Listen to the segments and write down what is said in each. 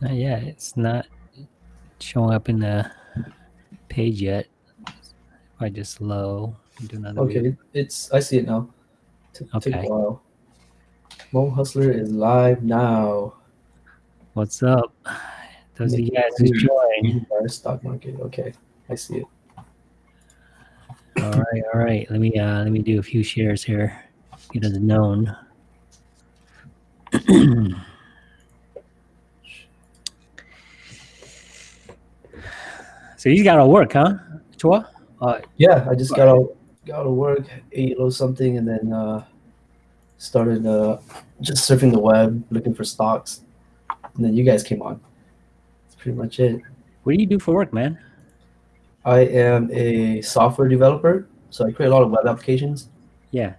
Not yet. It's not showing up in the page yet. If I just low, do another. Okay, view. it's I see it now. Took Okay. a while. Hmong Hustler is live now. What's up? Those of you guys who. Our stock market. Okay, I see it. All right, all right. Let me uh let me do a few shares here. Get it known. So you got to work, huh? Chua? Uh, Yeah, I just got out got of work, ate a little something, and then uh, started uh, just surfing the web, looking for stocks. And then you guys came on. That's pretty much it. what do you do for work, man? I am a software developer, so I create a lot of web applications, Yeah.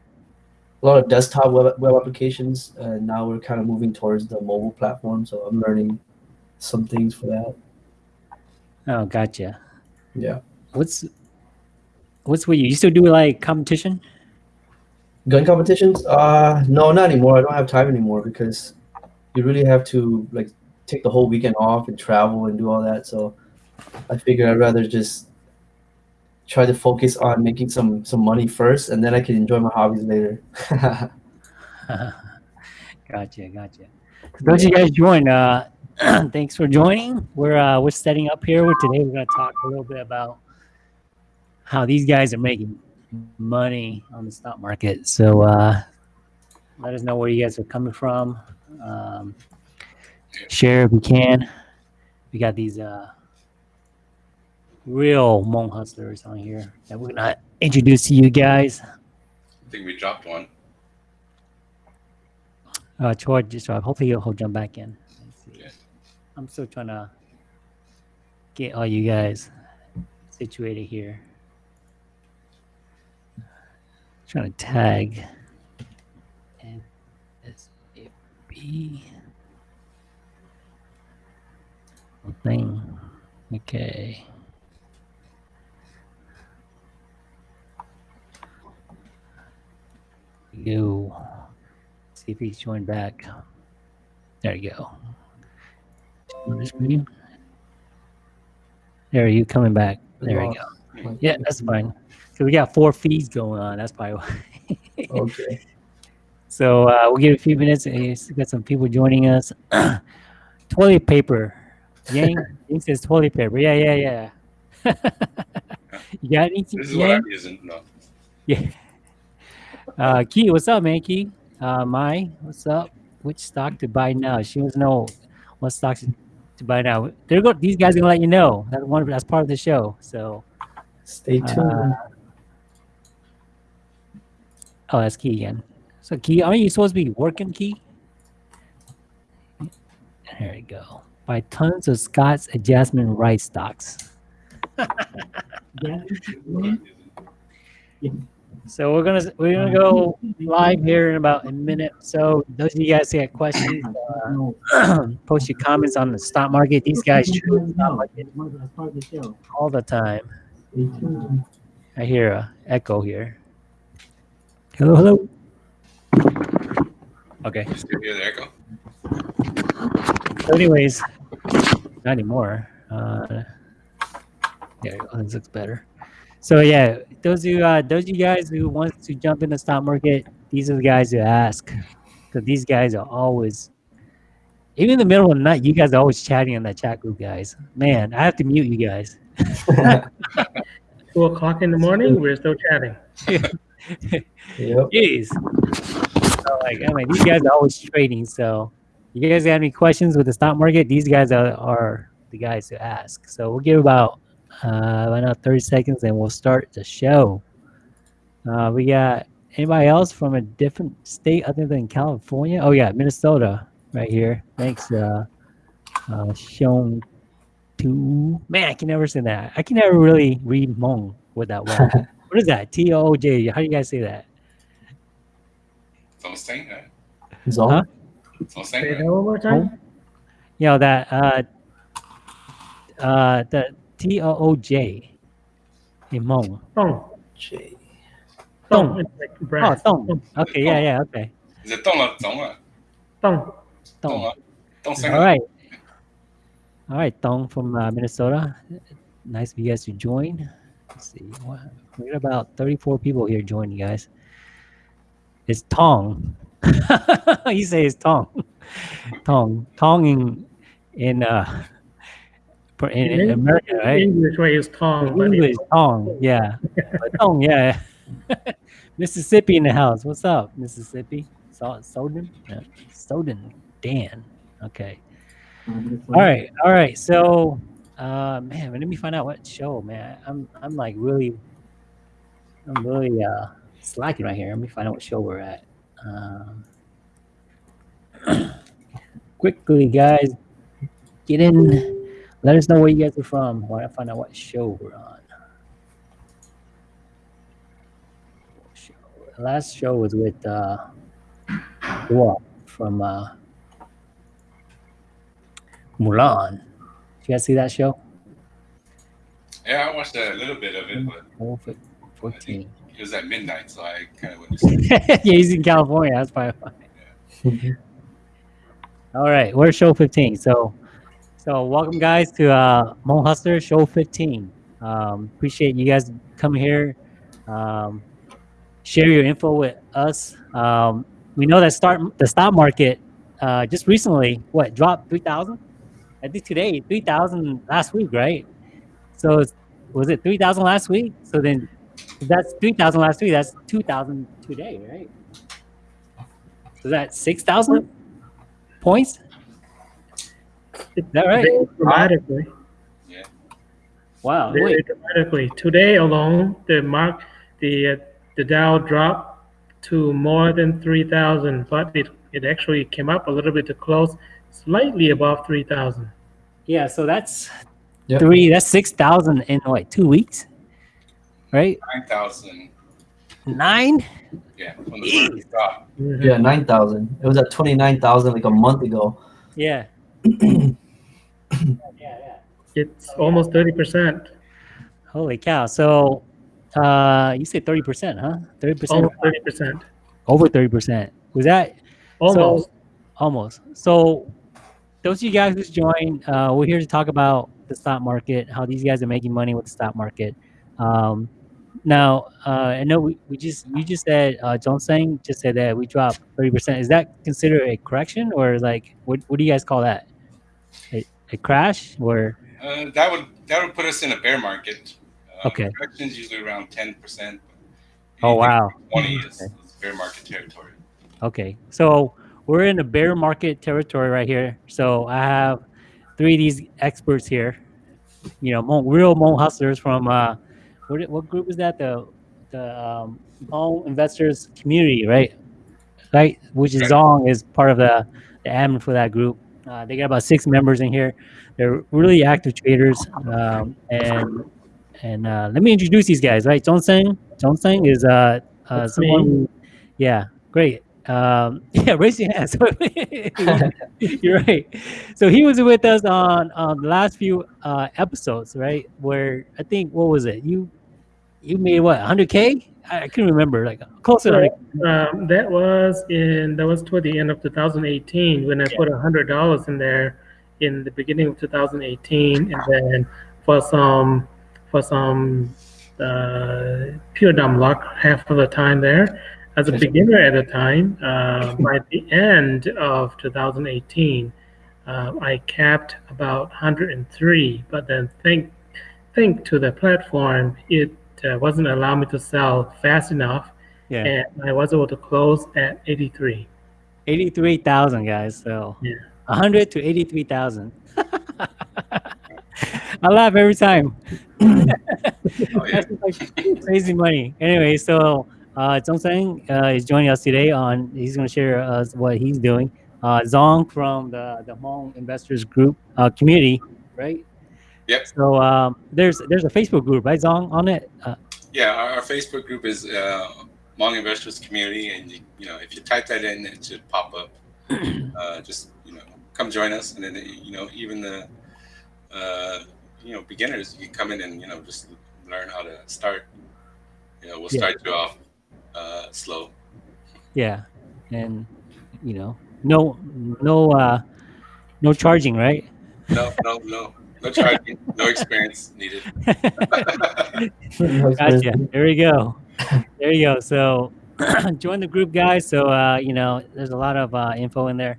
a lot of desktop web, web applications, and now we're kind of moving towards the mobile platform. So I'm learning some things for that. Oh, gotcha. Yeah, What's what's with you? You still do like competition? gun competitions? Uh, no, not anymore. I don't have time anymore because you really have to like take the whole weekend off and travel and do all that. So I figured I'd rather just try to focus on making some some money first, and then I can enjoy my hobbies later. gotcha, gotcha. For those of you guys join, uh, thanks for joining. We're uh, we're setting up here. We're, today we're gonna talk a little bit about how these guys are making money on the stock market. So uh, let us know where you guys are coming from. Um, share if you can. We got these uh, real Hmong hustlers on here that we're gonna introduce to you guys. I think we dropped one. Uh, Troy just uh, hopefully he'll jump back in. I'm still trying to get all you guys situated here. Trying to tag and thing. Okay. Go. See if he's joined back. There you go. On the screen. There you coming back. There you go. Yeah, that's fine. So we got four feeds going on. That's probably why. Okay. so uh, we'll give it a few minutes. We still got some people joining us. toilet paper. Yang, Yang says toilet paper. Yeah, yeah, yeah. you got anything? This is what I'm using. No. Yeah. Uh, Key, what's up, man? Key, uh, Mai, what's up? Which stock to buy now? She wants to know what stocks to buy now. They're go. These guys are gonna let you know. That's one. That's part of the show. So, Stay tuned. uh, oh, that's Key again. So, Key, aren't you supposed to be working, Key? There you go. Buy tons of Scott's adjustment rice stocks. What I'm using. So we're gonna we're gonna go live here in about a minute. So those of you guys that have questions, uh, post your comments on the stock market. These guys trade the stock market all the time. I hear a echo here. Hello, hello. Okay. You still hear the echo? So anyways, not anymore. Uh, there you go. This looks better. So yeah, those of you, uh, those you guys who wants to jump in the stock market, these are the guys who ask, because these guys are always, even in the middle of the night, you guys are always chatting in that chat group, guys. Man, I have to mute you guys. Two o'clock in the morning, we're still chatting. Yep. Jeez. So like, I mean, these guys are always trading. So, you guys got any questions with the stock market? These guys are, are the guys to ask. So we'll give about uh, right now 30 seconds, and we'll start the show. Uh, we got anybody else from a different state other than California? Oh yeah, Minnesota right here. Thanks, uh, uh, Sean. To man, I can never say that. I can never really read Hmong with that word. what is that? T O O J. How do you guys say that? Something, right? Zong? Huh? Something, Say right? that one more time. you know that uh uh the T O O J. Hmong. Tong J. Tong. Oh, Tong. Okay, yeah, yeah, okay. Is it Tong or Tong? Ah? Tong. Tong. Tong. Ah. All right. All right, Tong from uh, Minnesota. Nice of you guys to join. Let's see. We got about 34 people here joining, guys. It's Tong. you say it's Tong. Tong. Tong in, in uh, for- in, in America, right? English way is Tom, but English Tong, yeah. Tong, yeah. Mississippi in the house. What's up, Mississippi? So, Soden? Yeah. Soden. Dan. Okay. All right, all right. So, uh, man, let me find out what show, man. I'm, I'm like really, I'm really uh slacking right here. Let me find out what show we're at. Um, quickly, guys, get in. Let us know where you guys are from. Want to find out what show we're on. Show. Last show was with uh, Dua from uh, Mulan. Did you guys see that show? Yeah, I watched a little bit of it, but Oh, fif- 14. it was at midnight, so I kind of went to sleep. yeah, he's in California. That's probably why. All right, we're show 15. So, so welcome guys to uh, Hmong Hustler show 15. Um, appreciate you guys coming here. Um, share your info with us. Um, we know that start the stock market uh, just recently what dropped 3,000. I think today 3,000 last week, right? So was it 3,000 last week? So then that's 3,000 last week. That's 2,000 today, right? So that's 6,000 points? Is that right? very dramatically, Wow. very Wait. dramatically. Today alone, the mark, the uh, the Dow dropped to more than three thousand, but it it actually came up a little bit to close slightly above three thousand. Yeah, so that's Yep. three, that's 6,000 in like two weeks? Right? 9,000. Nine? Yeah, from the first drop. Yeah, nine thousand. It was at twenty nine thousand like a month ago. Yeah. Yeah, yeah. It's almost thirty percent, Holy cow. So uh you said 30%, huh? 30%? almost thirty percent, Over 30%. Was that almost. Almost. So, those of you guys who's joined, uh, we're here to talk about the stock market, how these guys are making money with the stock market. Um, now, uh, I know we, we just you just said uh, John Sang just said that we dropped thirty percent. Is that considered a correction or like what what do you guys call that? A, a crash or Uh, that would that would put us in a bear market. Uh, Okay. Corrections usually around 10%. oh wow 20 is, Okay. is bear market territory. Okay, so we're in a bear market territory right here. So I have three of these experts here. You know, real Hmong hustlers from uh, what what group is that? The the um, investors community, right? Right, which is Right. Zong is part of the, the admin for that group. Uh, they got about six members in here. They're really active traders, um, and and uh, let me introduce these guys. Right. John Sang is uh, uh someone. Who, yeah, great. Um, yeah, raise your hands. You're right. So he was with us on on the last few uh, episodes, right? Where I think what was it? You you made what 100k? I, I couldn't remember. Like close 100. Um, that was in that was toward the end of 2018 when I Yeah. put a hundred dollars in there in the beginning of 2018, and then for some for some uh, pure dumb luck, half of the time there. As a beginner at the time, uh, by the end of 2018, uh, I capped about 103. But then think think to the platform, it uh, wasn't allowing me to sell fast enough Yeah, and I was able to close at 83. 83,000 guys. So Yeah. 100 to 83,000. I laugh every time. Oh, yeah. That's like crazy money. Anyway, so uh, Zhong Sang uh, is joining us today on. He's going to share us what he's doing. Uh, Zong from the the Hmong Investors Group uh, community, right? Yep. So um, there's there's a Facebook group, right, Zong, on it. Uh, Yeah, our, our Facebook group is uh, Hmong Investors Community, and you, you know if you type that in, it should pop up. uh, just you know, come join us, and then you know even the uh, you know beginners, you can come in and you know just learn how to start. You know, we'll Yeah. start you off uh, slow. yeah, and you know, no no uh, no charging, right? No, no, no, no charging, no experience needed. Gotcha. There we go. There you go. So join the group, guys. So uh, you know, there's a lot of uh, info in there,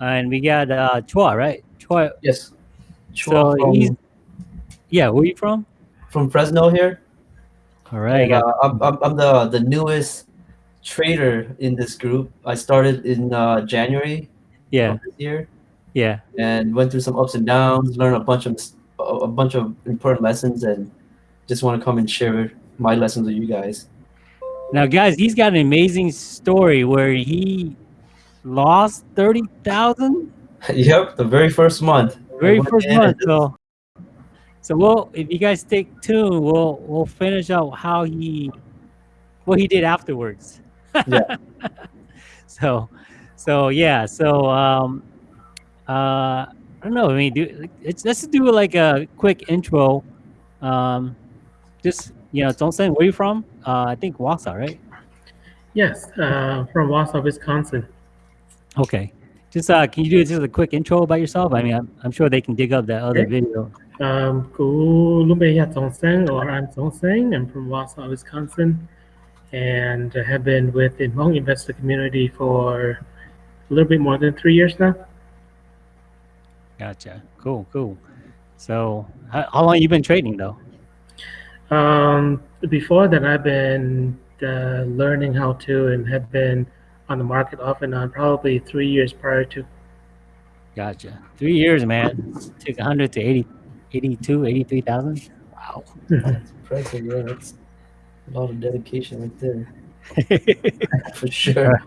and we got uh, Chua, right? Chua. Yes. So Chua from, he's yeah. Where are you from? from Fresno here. All right. And, got- uh, I'm, I'm, I'm the, the newest trader in this group. I started in uh, January yeah. of this year Yeah. and went through some ups and downs, learned a bunch of a bunch of important lessons, and just want to come and share my lessons with you guys. Now, guys, he's got an amazing story where he lost thirty thousand yep, the very first month. very first month. So, so we'll if you guys stay tuned, we'll we'll finish out how he what he did afterwards. Yeah. so, so yeah. So um, uh, I don't know. I mean, do it's let's do like a quick intro. Um, just you know, don't say where you from. Uh, I think Wausau, right? Yes, uh, from Wausau, Wisconsin. Okay. Just uh, can you do just a quick intro about yourself? I mean, I'm, I'm sure they can dig up that other Okay. video. Um, or I'm Tongseng. I'm from Wausau, Wisconsin, and have been with the Hmong investor community for a little bit more than three years now. Gotcha. Cool, cool. So, how, how long you been trading though? Um, before that, I've been uh, learning how to and have been on the market off and on probably three years prior to. Gotcha. Three years, man. Took 100 to 80, 82, 83,000. Wow. That's impressive, yeah. That's a lot of dedication right there, for sure.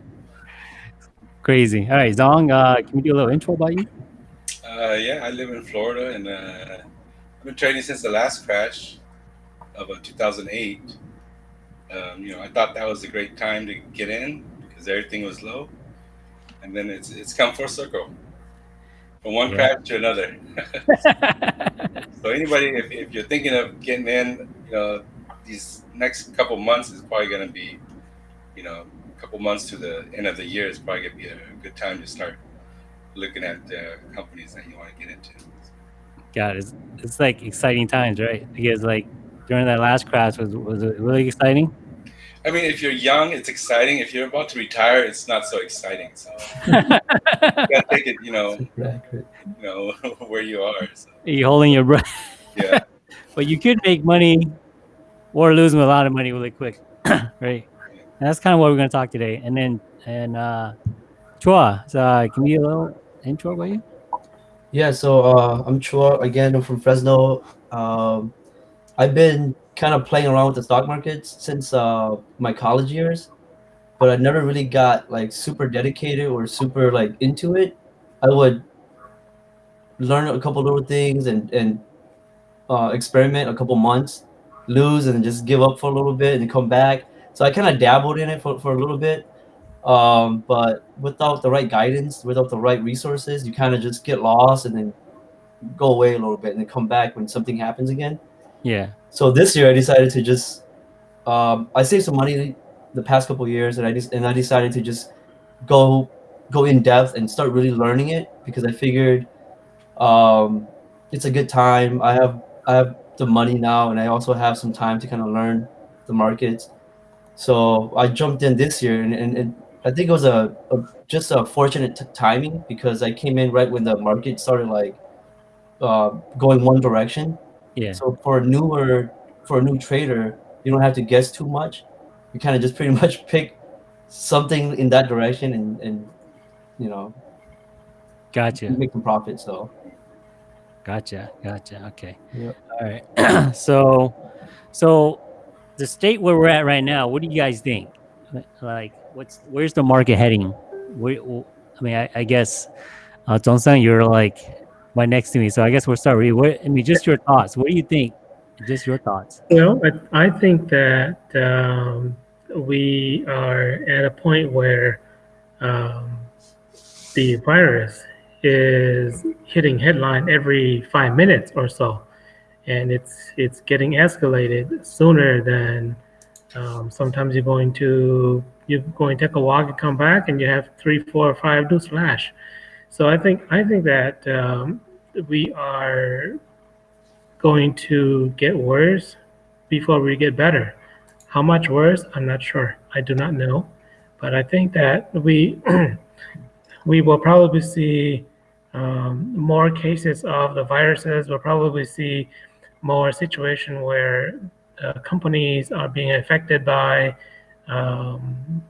Crazy. All right, Zong, uh, can we do a little intro about you? Uh, yeah, I live in Florida, and uh, I've been trading since the last crash of uh, 2008. Um, you know, I thought that was a great time to get in because everything was low, and then it's it's come full circle from one Yeah. crash to another. so anybody, if, if you're thinking of getting in, you know, these next couple months is probably going to be, you know, a couple months to the end of the year is probably going to be a good time to start looking at uh, companies that you want to get into. God, it's, it's like exciting times, right? Because like during that last crash was was it really exciting? I mean, if you're young, it's exciting. If you're about to retire, it's not so exciting. So you gotta take it, you know, Super you know where you are. So, you holding your breath, yeah, but you could make money or lose a lot of money really quick, right? And that's kind of what we're gonna talk today. And then and uh, Chua, so uh, can you a little intro about you? Yeah, so uh, I'm Chua again. I'm from Fresno. Um, I've been kind of playing around with the stock markets since uh, my college years, but I never really got like super dedicated or super like into it. I would learn a couple little things and and uh, experiment a couple months, lose and just give up for a little bit and come back. So I kind of dabbled in it for, for a little bit, um, but without the right guidance, without the right resources, you kind of just get lost and then go away a little bit and then come back when something happens again. Yeah. So this year I decided to just um, I saved some money the past couple years and I just and I decided to just go go in depth and start really learning it because I figured um, it's a good time. I have I have the money now and I also have some time to kind of learn the markets. So I jumped in this year and, and, and I think it was a, a just a fortunate t- timing because I came in right when the market started like uh, going one direction. Yeah. So for a newer, for a new trader, you don't have to guess too much. You kind of just pretty much pick something in that direction and, and you know Gotcha. make some profit. So Gotcha. Gotcha. Okay. Yep. All right. so, so the state where we're at right now, what do you guys think? Like, what's where's the market heading? Where, I mean, I, I guess, uh, you're like right next to me, so I guess we'll start with you. I mean, just your thoughts. What do you think? Just your thoughts. Well, I, I think that um, we are at a point where um, the virus is hitting headline every five minutes or so, and it's it's getting escalated sooner than um, sometimes you're going to you go and take a walk and come back and you have three, four, or five news flash. So I think I think that um, we are going to get worse before we get better. How much worse? I'm not sure. I do not know, but I think that we we will probably see um, more cases of the viruses. We'll probably see more situation where uh, companies are being affected by um,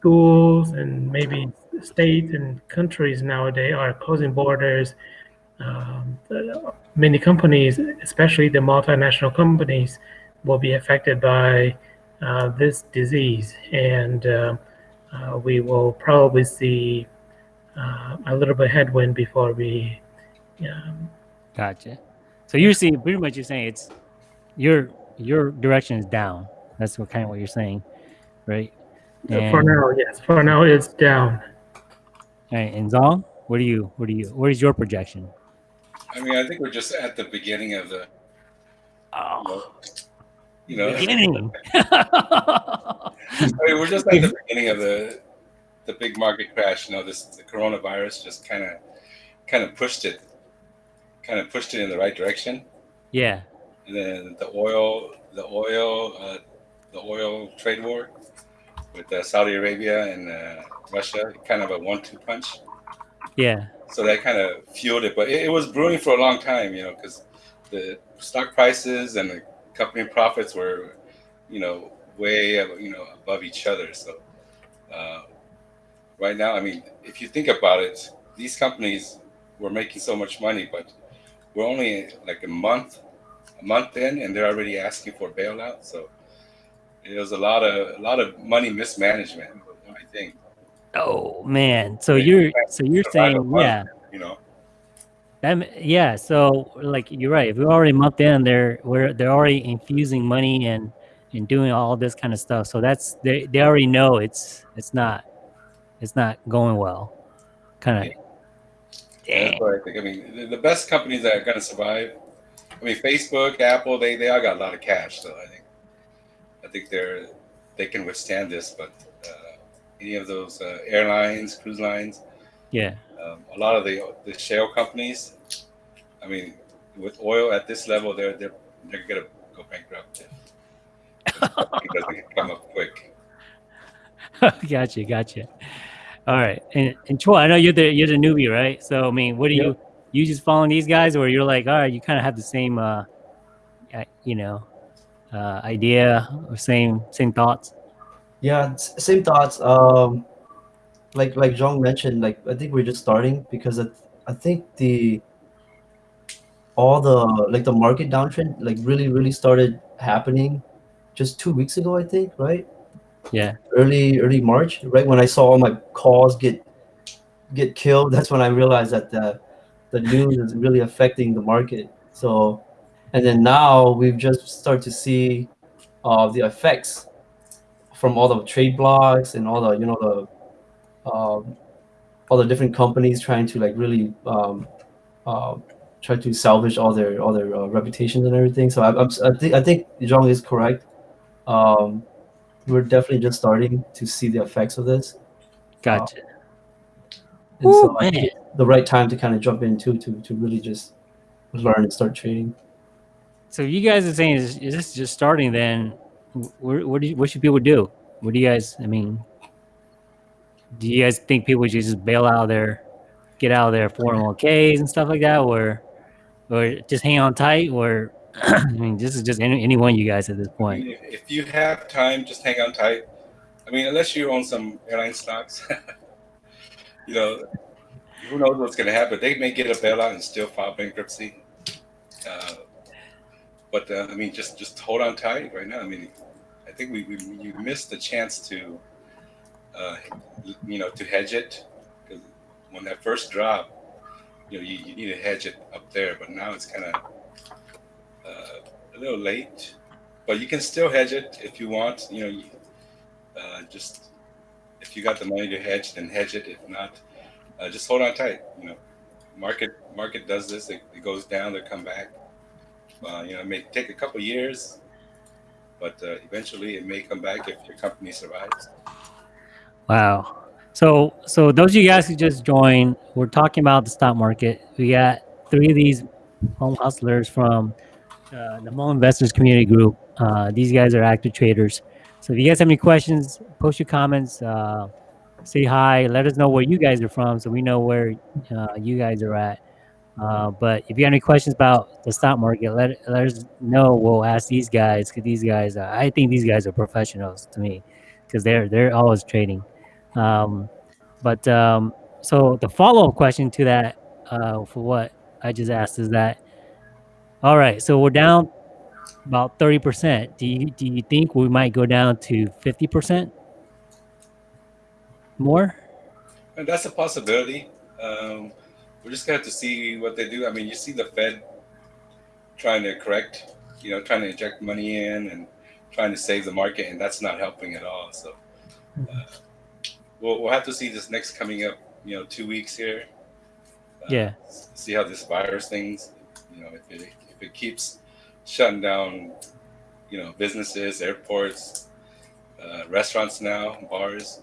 schools and maybe states and countries nowadays are closing borders. Um, many companies, especially the multinational companies, will be affected by uh, this disease, and uh, uh, we will probably see uh, a little bit of headwind before we. Um, Gotcha. So you're seeing pretty much you're saying it's your your direction is down. That's what kind of what you're saying, right? for now, yes. For now, it's down. Right, and Zong, what do you what do you what is your projection? I mean, I think we're just at the beginning of the, Oh, you know, beginning. I mean, we're just at the beginning of the the big market crash. You know, this the coronavirus just kind of kind of pushed it, kind of pushed it in the right direction. yeah, And then the oil, the oil, uh, the oil trade war with uh, Saudi Arabia and uh, Russia, kind of a one-two punch. yeah, So that kind of fueled it, but it, it was brewing for a long time, you know, because the stock prices and the company profits were, you know, way you know above each other. So uh, right now, I mean, if you think about it, these companies were making so much money, but we're only like a month, a month in, and they're already asking for bailout. So it was a lot of a lot of money mismanagement, I think. Oh man, so Yeah, you're you so you're saying yeah, You know, that yeah. So like you're right. If we're already month in, they're we're they're already infusing money and and doing all this kind of stuff. So that's they they already know it's it's not it's not going well. Kind of. And That's what I think. I mean, the, the best companies that are going to survive. I mean, Facebook, Apple, they they all got a lot of cash, so I think think they're they can withstand this. But uh, any of those uh, airlines, cruise lines, Yeah. um, a lot of the the shale companies. I mean, with oil at this level, they're they're they're gonna go bankrupt if it doesn't come up quick. gotcha, gotcha. All right, and and Chua, I know you're the you're the newbie, right? So I mean, what do you you just following these guys, or you're like, all right, you kind of have the same, uh, uh, you know, uh, idea or same same thoughts? Yeah, same thoughts. Um, like like Zong mentioned, like I think we're just starting because I, I think the all the like the market downtrend like really really started happening just two weeks ago. I think right Yeah, early early March, right when I saw all my calls get get killed. That's when I realized that the the news is really affecting the market. So, and then now we've just started to see uh, the effects from all the trade blocks and all the you know the um, all the different companies trying to like really um, uh, try to salvage all their all their uh, reputations and everything. So I, I'm, I think I think Zong is correct. Um, we're definitely just starting to see the effects of this. gotcha. And Ooh, so man. the right time to kind of jump into to to really just learn and start trading. So you guys are saying is, is this just starting? Then, what what, do you, what should people do? What do you guys? I mean, do you guys think people should just bail out of their, get out of their 401ks and stuff like that, or or just hang on tight, or I mean, this is just any, any one of you guys at this point. if, if you have time, just hang on tight. I mean, unless you own some airline stocks, you know, who knows what's going to happen? They may get a bailout and still file bankruptcy. Uh, but uh, I mean, just just hold on tight right now. I mean, I think we, we you missed the chance to, uh, you know, to hedge it because when that first drop, you know, you, you need to hedge it up there. But now it's kind of uh, a little late but you can still hedge it if you want. You know, uh, just if you got the money to hedge, then hedge it. If not, uh, just hold on tight. You know, market market does this. It, it goes down, they come back. Uh, you know, it may take a couple years, but uh, eventually it may come back if your company survives. Wow. So, so those of you guys who just joined, we're talking about the stock market. We got three of these Hmong hustlers from uh, the Hmong Investors Community Group. Uh, these guys are active traders. So if you guys have any questions, post your comments, uh, say hi, let us know where you guys are from so we know where uh, you guys are at. Uh, but if you have any questions about the stock market, let, let us know. We'll ask these guys because these guys, uh, I think these guys are professionals to me because they're they're always trading. Um, but um, so the follow up question to that uh, for what I just asked is that all right? So we're down about thirty percent. Do you do you think we might go down to fifty percent more? That's a possibility. Um, we're just gonna have to see what they do. I mean, you see the Fed trying to correct, you know, trying to inject money in and trying to save the market, and that's not helping at all. So uh, we'll we'll have to see this next coming up, you know, two weeks here. Uh, Yeah. See how this virus things, you know, if it if it keeps shutting down, you know, businesses, airports, uh, restaurants now, bars,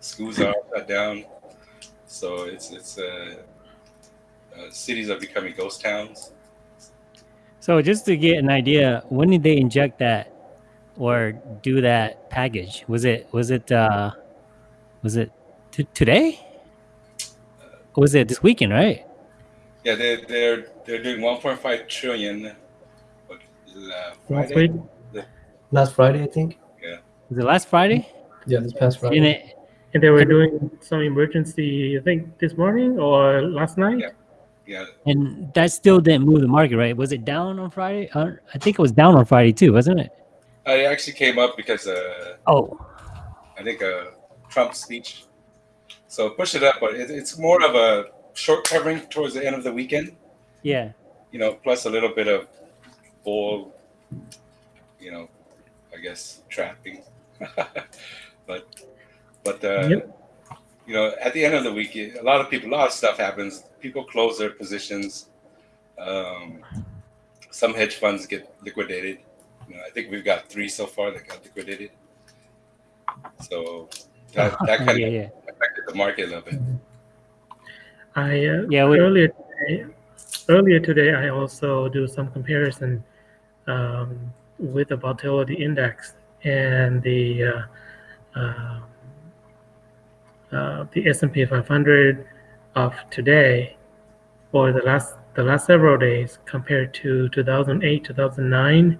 schools are shut down. So it's it's uh, uh, cities are becoming ghost towns. So just to get an idea, when did they inject that or do that package? Was it was it uh was it t- today? Or was it this weekend, right? Yeah, they they're they're doing 1.5 trillion. What, uh, Last Friday? Last Friday, I think. Yeah. Was it last Friday? Yeah, this past Friday. And it and they were doing some emergency. I think this morning or last night. Yeah. Yeah, and that still didn't move the market, right? Was it down on Friday? Uh, I think it was down on Friday too, wasn't it? uh, it actually came up because uh, Oh, I think a Trump speech. So push it up, but it, it's more of a short covering towards the end of the weekend. yeah. You know, plus a little bit of bull. You know, I guess trapping. but but uh, Yep. You know, at the end of the week, a lot of people, a lot of stuff happens. People close their positions. Um, some hedge funds get liquidated. You know, I think we've got three so far that got liquidated. So that, that kind yeah, of yeah. affected the market a little bit. I uh, Yeah, we- earlier today, earlier today I also do some comparison um, with the volatility index and the uh, um, uh, the S&P 500 of today or the last the last several days compared to 2008 2009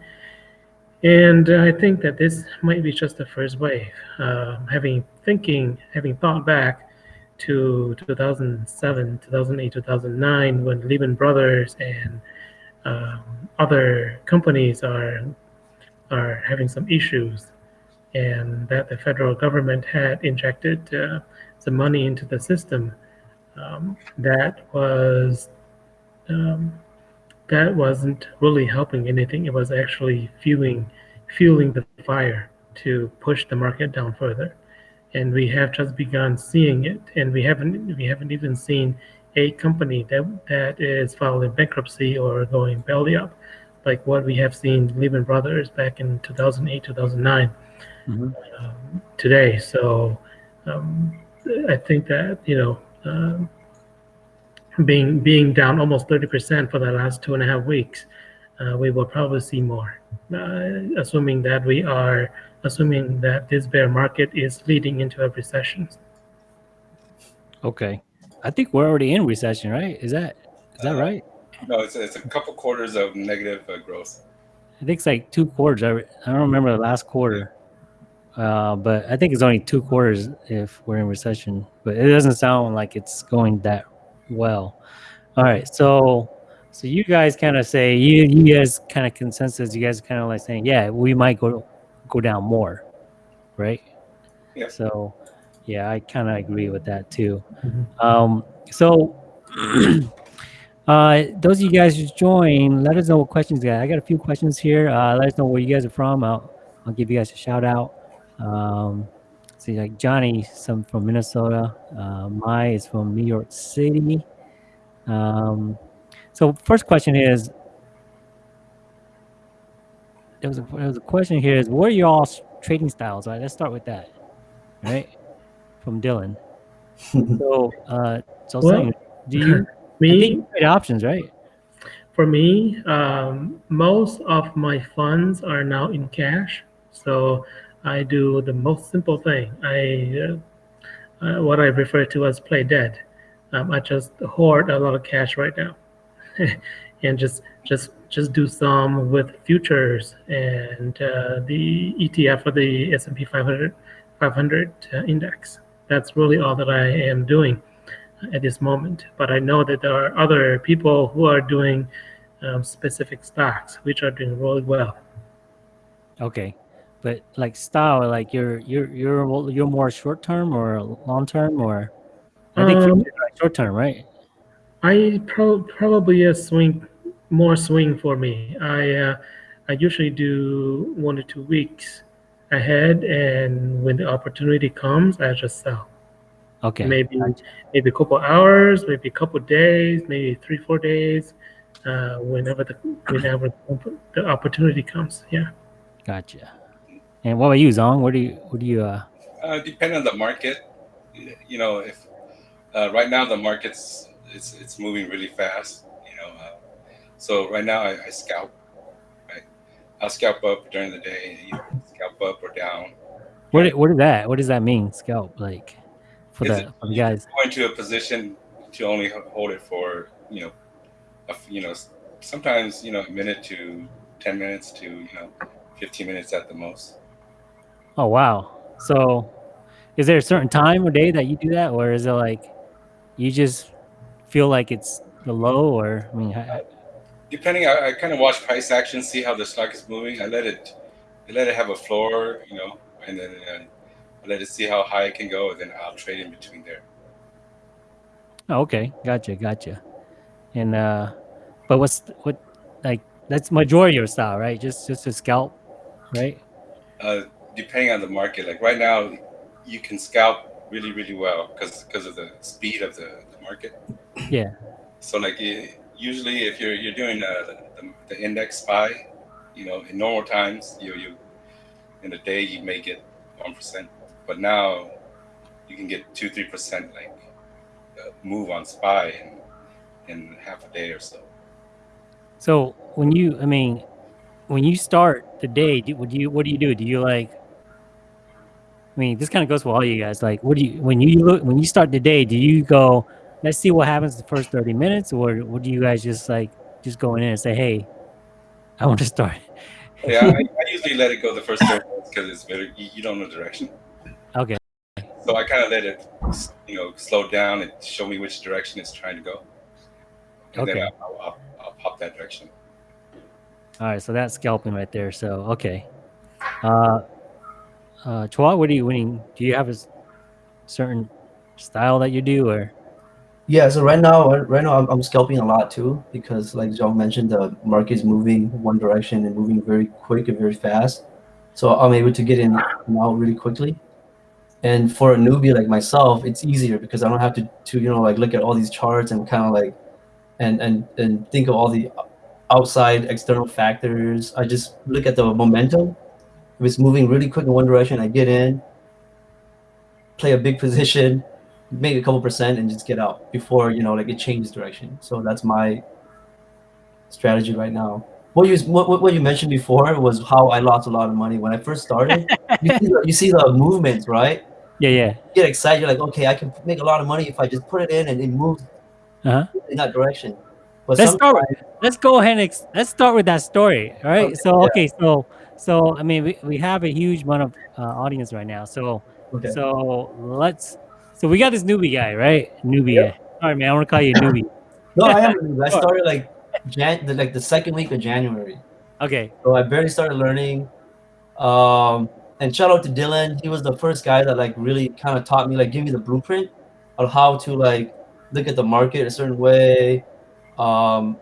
and I think that this might be just the first wave. Uh, having thinking, having thought back to 2007, 2008, 2009, when Lehman Brothers and um, other companies are are having some issues, and that the federal government had injected uh, some money into the system. Um, that was um, that wasn't really helping anything. It was actually fueling fueling the fire to push the market down further. And we have just begun seeing it, and we haven't we haven't even seen a company that that is filing bankruptcy or going belly up, like what we have seen Lehman Brothers back in 2008, 2009 Mhm. um, today. So um, I think that you know um, being being down almost 30% for the last two and a half weeks, uh, we will probably see more, uh, assuming that we are assuming that this bear market is leading into a recession. Okay. I think we're already in recession, right? Is that is that Uh, right? No, it's, it's a couple quarters of negative uh, growth. I think it's like two quarters. I, I don't remember the last quarter, uh, but I think it's only two quarters if we're in recession. But it doesn't sound like it's going that well. All right, so so you guys kind of say you you guys kind of consensus. You guys kind of like saying, yeah, we might go go down more, right? Yeah. So yeah, I kind of agree with that too. Mhm. Um, so. Uh, those of you guys who join, let us know what questions you got. I got a few questions here. Uh, let us know where you guys are from. I'll, I'll give you guys a shout out. Um, see, like Johnny, some from Minnesota. Uh, Mai is from New York City. Um, so first question is, there was a, there was a question here is, what are y'all's trading styles? All right, let's start with that. right? from Dylan. So, uh, so Well, saying, do you? Me, you trade options, right? For me, um, most of my funds are now in cash, so I do the most simple thing. I uh, uh, what I refer to as play dead. Um, I just hoard a lot of cash right now, and just just just do some with futures and uh, the ETF for the S&P 500 500 uh, index. That's really all that I am doing at this moment. But I know that there are other people who are doing um, specific stocks which are doing really well. Okay, but like style, like you're you're you're you're more short term or long term, or I think Um, short term, right? I pro- probably a swing, more swing for me. I uh, I usually do one to two weeks ahead, and when the opportunity comes, I just sell. Okay, Maybe maybe a couple hours, maybe a couple days, maybe three four days, uh, whenever the whenever the opportunity comes. Yeah. gotcha. And what about you, Zong? What do you what do you uh? Uh, depend on the market. You know, if uh, right now the market's it's it's moving really fast. You know, uh, so right now I, I scalp. Right, I'll scalp up during the day. You know, scalp up or down. What what is that? What does that mean? Scalp like for Is the it- for the guys. going to a position to only hold it for you know, a you know, sometimes you know a minute to ten minutes to you know, fifteen minutes at the most. Oh wow. So, is there a certain time or day that you do that, or is it like you just feel like it's the low, or I mean, ha- depending I, I kind of watch price action see how the stock is moving i let it I let it have a floor you know and then uh, I let it see how high it can go and then i'll trade in between there Oh, okay, gotcha, gotcha. And uh, but what's what like that's majority of your style, right? Just just a scalp, right? uh, depending on the market like right now you can scalp really really well because because of the speed of the, the market Yeah. so like eh, usually if you're you're doing uh, the, the index spy you know in normal times you you in a day you may get one percent but now you can get two three percent like uh, move on spy in in half a day or so So when you, I mean, when you start the day, do, would you what do you do? Do you like? I mean, this kind of goes for all you guys. Like, what do you when you look when you start the day? Do you go? Let's see what happens the first thirty minutes, or what do you guys just like just go in and say, "Hey, I want to start." yeah I, I usually let it go the first 30 minutes because it's very you, you don't know direction Okay. so i kind of let it you know slow down and show me which direction it's trying to go and Okay. I'll, I'll, I'll, I'll pop that direction All right, so that's scalping right there. So okay, uh, uh, Chua, what are you winning? Do you have a certain style that you do, or Yeah, so right now, right now I'm, I'm scalping a lot too because, like John mentioned, the market is moving one direction and moving very quick and very fast. So I'm able to get in now really quickly. And for a newbie like myself, it's easier because I don't have to, to you know, like look at all these charts and kind of like, and and and think of all the outside external factors. I just look at the momentum. If it's moving really quick in one direction, I get in, play a big position, make a couple percent and just get out before you know like it changes direction so that's my strategy right now what you what, what- you mentioned before was how i lost a lot of money when i first started you, see the, you see the movements right yeah, yeah, you get excited you're like okay i can make a lot of money if i just put it in and it moves uh-huh. in that direction but Let's start. With, let's go ahead and let's start with that story. All right. Okay, so yeah. okay, so so I mean, we, we have a huge amount of uh, audience right now. So okay so let's. So we got this newbie guy, right? Newbie Yep. guy. Sorry, man. I want to call you a newbie. no i am a newbie. i started like jan the, like the second week of january Okay. So I barely started learning. Um, and shout out to Dylan. He was the first guy that like really kind of taught me, like, give me the blueprint of how to like look at the market a certain way. Um,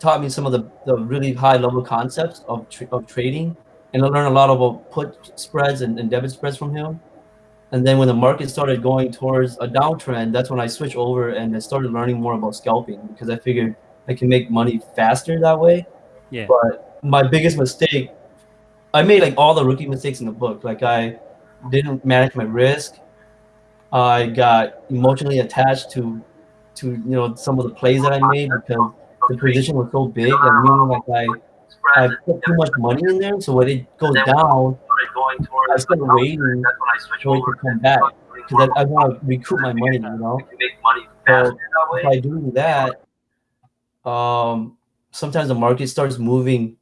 taught me some of the, the really high level concepts of, tra- of trading. And I learned a lot about put spreads and, and debit spreads from him. And then when the market started going towards a downtrend, that's when I switched over and I started learning more about scalping because I figured I can make money faster that way. Yeah. But my biggest mistake, I made like all the rookie mistakes in the book. Like I didn't manage my risk. I got emotionally attached to to you know some of the plays that I made because the position was so big and meaning like I I put too much money in there. So when it goes down, I started waiting for it to come back because I, I want to recoup my money. You know. So by doing that, um, sometimes the market starts moving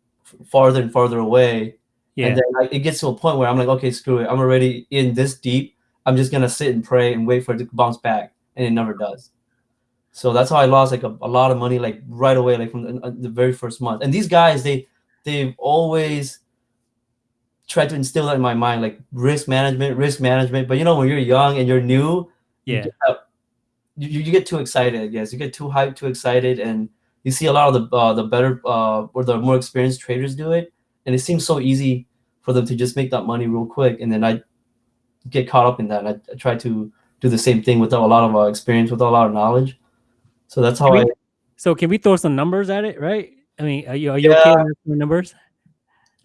farther and farther away, Yeah. and then like, it gets to a point where I'm like, okay, screw it. I'm already in this deep. I'm just gonna sit and pray and wait for it to bounce back, and it never does. So that's how I lost like a, a lot of money like right away, like from the, uh, the very first month. And these guys, they they've always tried to instill that in my mind, like risk management, risk management. But you know, when you're young and you're new, yeah. you, you get too excited. I guess you get too hyped, too excited, and you see a lot of the uh, the better uh, or the more experienced traders do it, and it seems so easy for them to just make that money real quick. And then I get caught up in that. And I, I try to do the same thing without a lot of uh, experience, without a lot of knowledge. So that's how I. So can we throw some numbers at it, right? I mean, are you are you okay with numbers?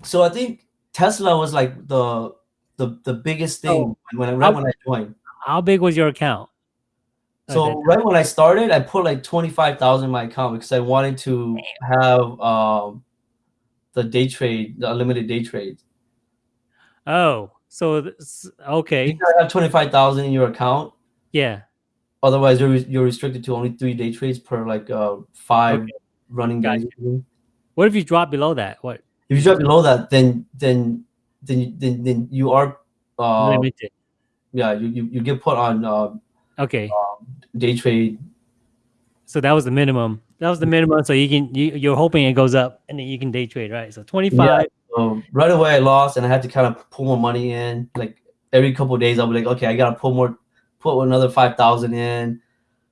So I think Tesla was like the the the biggest thing when I, right How- when I joined. How big was your account? So time? right when I started, I put like twenty five thousand in my account because I wanted to have um, the day trade, the unlimited day trade. Oh, so okay, You have twenty five thousand in your account. yeah, Otherwise, you're you're restricted to only three day trades per like uh, five Okay. running Gotcha. days. What if you drop below that? What If you drop below that, then then then you- then, then you are uh, limited? yeah you, you you get put on uh, Okay, day trade. so that was the minimum. That was the minimum. So you can you, you're hoping it goes up, and then you can day trade, right? So twenty five. So right away I lost and I had to kind of pull more money in. Like every couple of days I'll be like, okay, I gotta pull more, put another five thousand in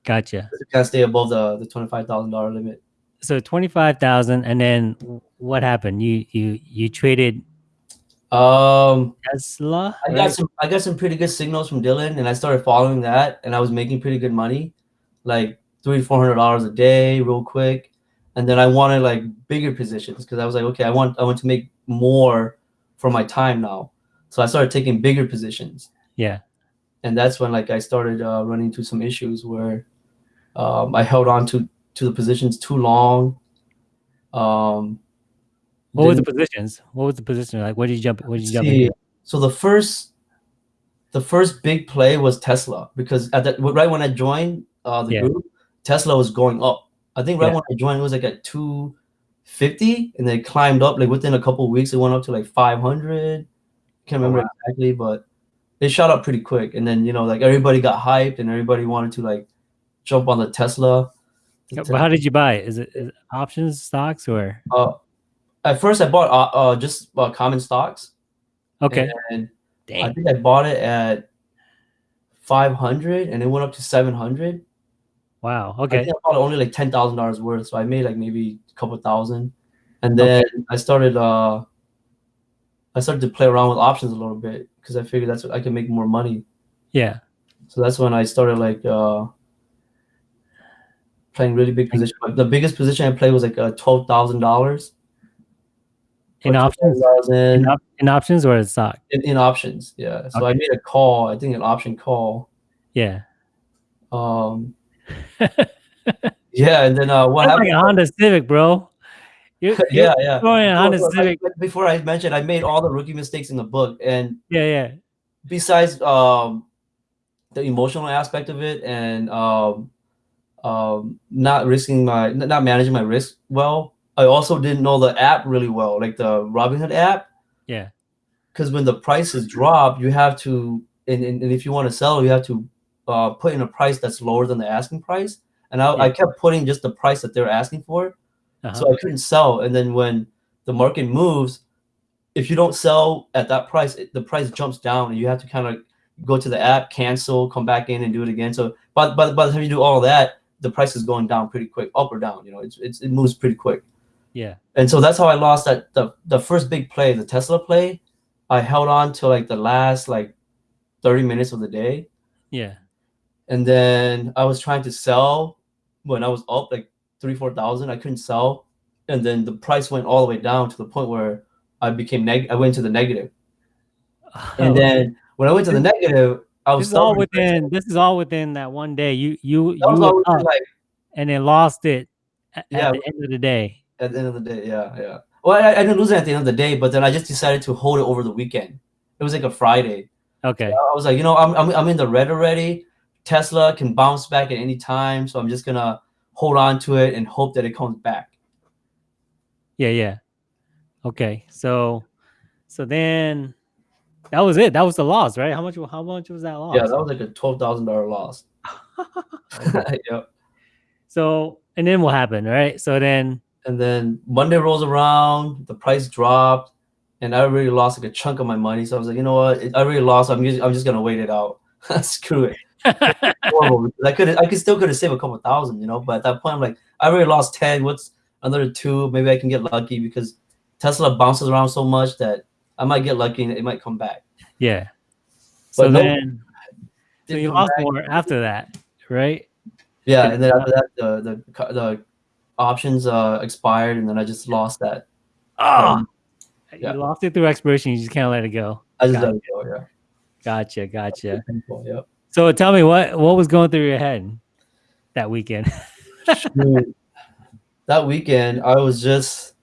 Gotcha. of stay above the the twenty five thousand dollar limit. So twenty five thousand, and then what happened? You you you traded Um, Tesla. I got some I got some pretty good signals from Dylan and I started following that and I was making pretty good money, like three four hundred dollars a day, real quick. And then I wanted like bigger positions because I was like, okay, I want I want to make more for my time now. So I started taking bigger positions. Yeah. And that's when like I started uh, running into some issues where um, I held on to to the positions too long. Um, What were the positions? What was the position like? What did you jump? What did you jump see- So the first, the first big play was Tesla because at that right when I joined uh, the Yeah. group, Tesla was going up. I think right Yeah. when I joined, it was like at two fifty, and then climbed up. Like within a couple of weeks, it went up to like five hundred. Can't Oh, remember wow. exactly, but it shot up pretty quick. And then you know, like everybody got hyped, and everybody wanted to like jump on the Tesla. The Te- But how did you buy it? Is it, is it options, stocks, or uh, at first, I bought uh, uh just uh, common stocks. okay? And I think I bought it at 500 and it went up to 700. Wow. I Okay. think I bought only like $10,000 worth. So I made like maybe a couple thousand. And then I started, uh, I started to play around with options a little bit because I figured that's what I can make more money. Yeah. So that's when I started like, uh, playing really big position. But the biggest position I played was like uh, $12,000 In options. in, op- in options or in stock? in, in options. Yeah. So I made a call, I think an option call. Yeah. Um, yeah, and then uh, what That's happened? like a Honda Civic, bro. Yeah, yeah. throwing a Honda So, so, Civic. like, before I mentioned, I made all the rookie mistakes in the book, and Yeah, yeah. besides um, the emotional aspect of it and um, um, not risking my, not managing my risk well, I also didn't know the app really well, like the Robinhood app. Yeah. Because when the prices drop, you have to, and, and, and if you want to sell, you have to uh, put in a price that's lower than the asking price. And I, I kept putting just the price that they're asking for. Uh-huh. so I couldn't sell. And then when the market moves, if you don't sell at that price, it, the price jumps down, and you have to kind of go to the app, cancel, come back in, and do it again. So, but but by the time you do all that, the price is going down pretty quick, up or down. You know, it's, it's it moves pretty quick. yeah. And so that's how I lost that the the first big play, the Tesla play. I held on to like the last like thirty minutes of the day, Yeah. and then I was trying to sell when I was up like three, four thousand. I couldn't sell, and then the price went all the way down to the point where I became neg. I went to the negative, and then when I went to the negative, I was is all within. This is all within that one day. You you That you within, like and then lost it at, Yeah. at the end of the day. at the end of the day. Yeah, yeah. Well, I, I didn't lose it at the end of the day, but then I just decided to hold it over the weekend. It was like a Friday. Okay. I was like, you know, I'm, I'm, I'm in the red already. Tesla can bounce back at any time, so I'm just gonna hold on to it and hope that it comes back. Yeah, yeah. Okay. So so then that was it. That was the loss, right? How much how much was that loss? Yeah, that was like a twelve thousand dollar loss. yep. so and then what happened, right? So then And then Monday rolls around, the price dropped, and I already lost like a chunk of my money. So I was like, you know what? I already lost. I'm just, I'm just gonna wait it out. Screw it. Horrible. I could I could still could have saved a couple thousand, you know. But at that point, I'm like, I already lost ten. What's another two? Maybe I can get lucky because Tesla bounces around so much that I might get lucky and it might come back. yeah. So But no- then so you lost back. more after that, right? Yeah, and then after that, the the the options uh expired, and then I just lost that. Oh, Um, yeah. you lost it through expiration. You just can't let it go. I just Got let it go. Yeah. Gotcha, gotcha. Painful, Yep. So tell me what what was going through your head that weekend? That weekend I was just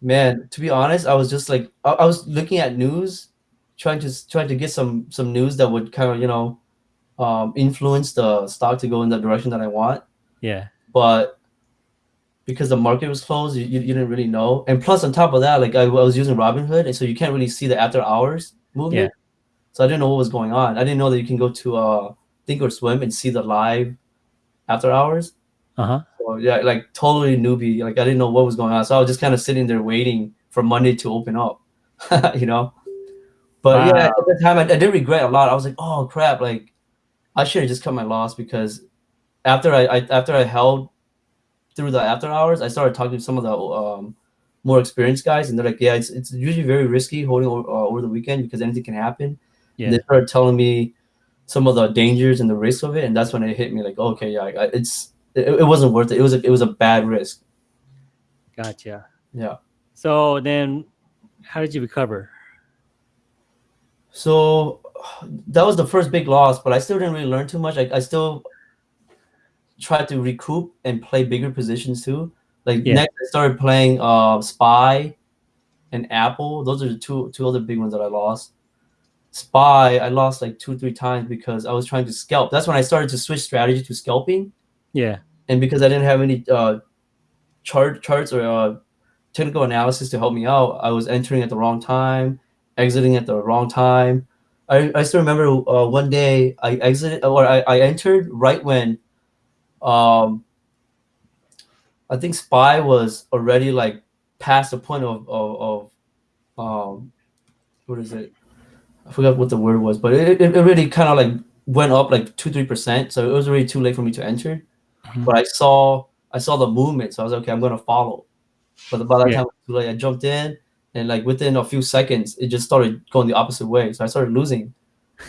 man, to be honest, I was just like I, I was looking at news, trying to trying to get some some news that would kind of, you know, um influence the stock to go in the direction that I want. yeah. But because the market was closed, you, you, you didn't really know. And plus on top of that, like I, I was using Robinhood, and so you can't really see the after hours movement. Yeah. So I didn't know what was going on. I didn't know that you can go to uh Think or Swim and see the live after hours. Uh-huh. So yeah, like totally newbie. Like I didn't know what was going on. So I was just kind of sitting there waiting for Monday to open up, you know. But yeah, at the time I, I did regret a lot. I was like, oh crap, like I should have just cut my loss because after I, I after I held through the after hours, I started talking to some of the um, more experienced guys, and they're like, yeah, it's, it's usually very risky holding over, uh, over the weekend because anything can happen. Yeah. They started telling me some of the dangers and the risks of it, and that's when it hit me like, okay, yeah, I, it's it, it wasn't worth it. It was a, it was a bad risk. Gotcha. Yeah. So then how did you recover? So that was the first big loss, but I still didn't really learn too much. I, I still tried to recoup and play bigger positions too. Like Yeah. next, I started playing uh, Spy and Apple. Those are the two two other big ones that I lost. Spy, I lost like two three times because I was trying to scalp. That's when I started to switch strategy to scalping, Yeah. and because I didn't have any uh, chart charts or uh, technical analysis to help me out, I was entering at the wrong time, exiting at the wrong time. I, I still remember uh, one day I exited or I, I entered right when um I think Spy was already like past the point of of, of um what is it? I forgot what the word was, but it, it, it really kind of like went up like two three percent. So it was already too late for me to enter. Mhm. But I saw I saw the movement, so I was like, okay, I'm gonna follow. But by that Yeah. time, too late. I jumped in, and like within a few seconds, it just started going the opposite way. So I started losing.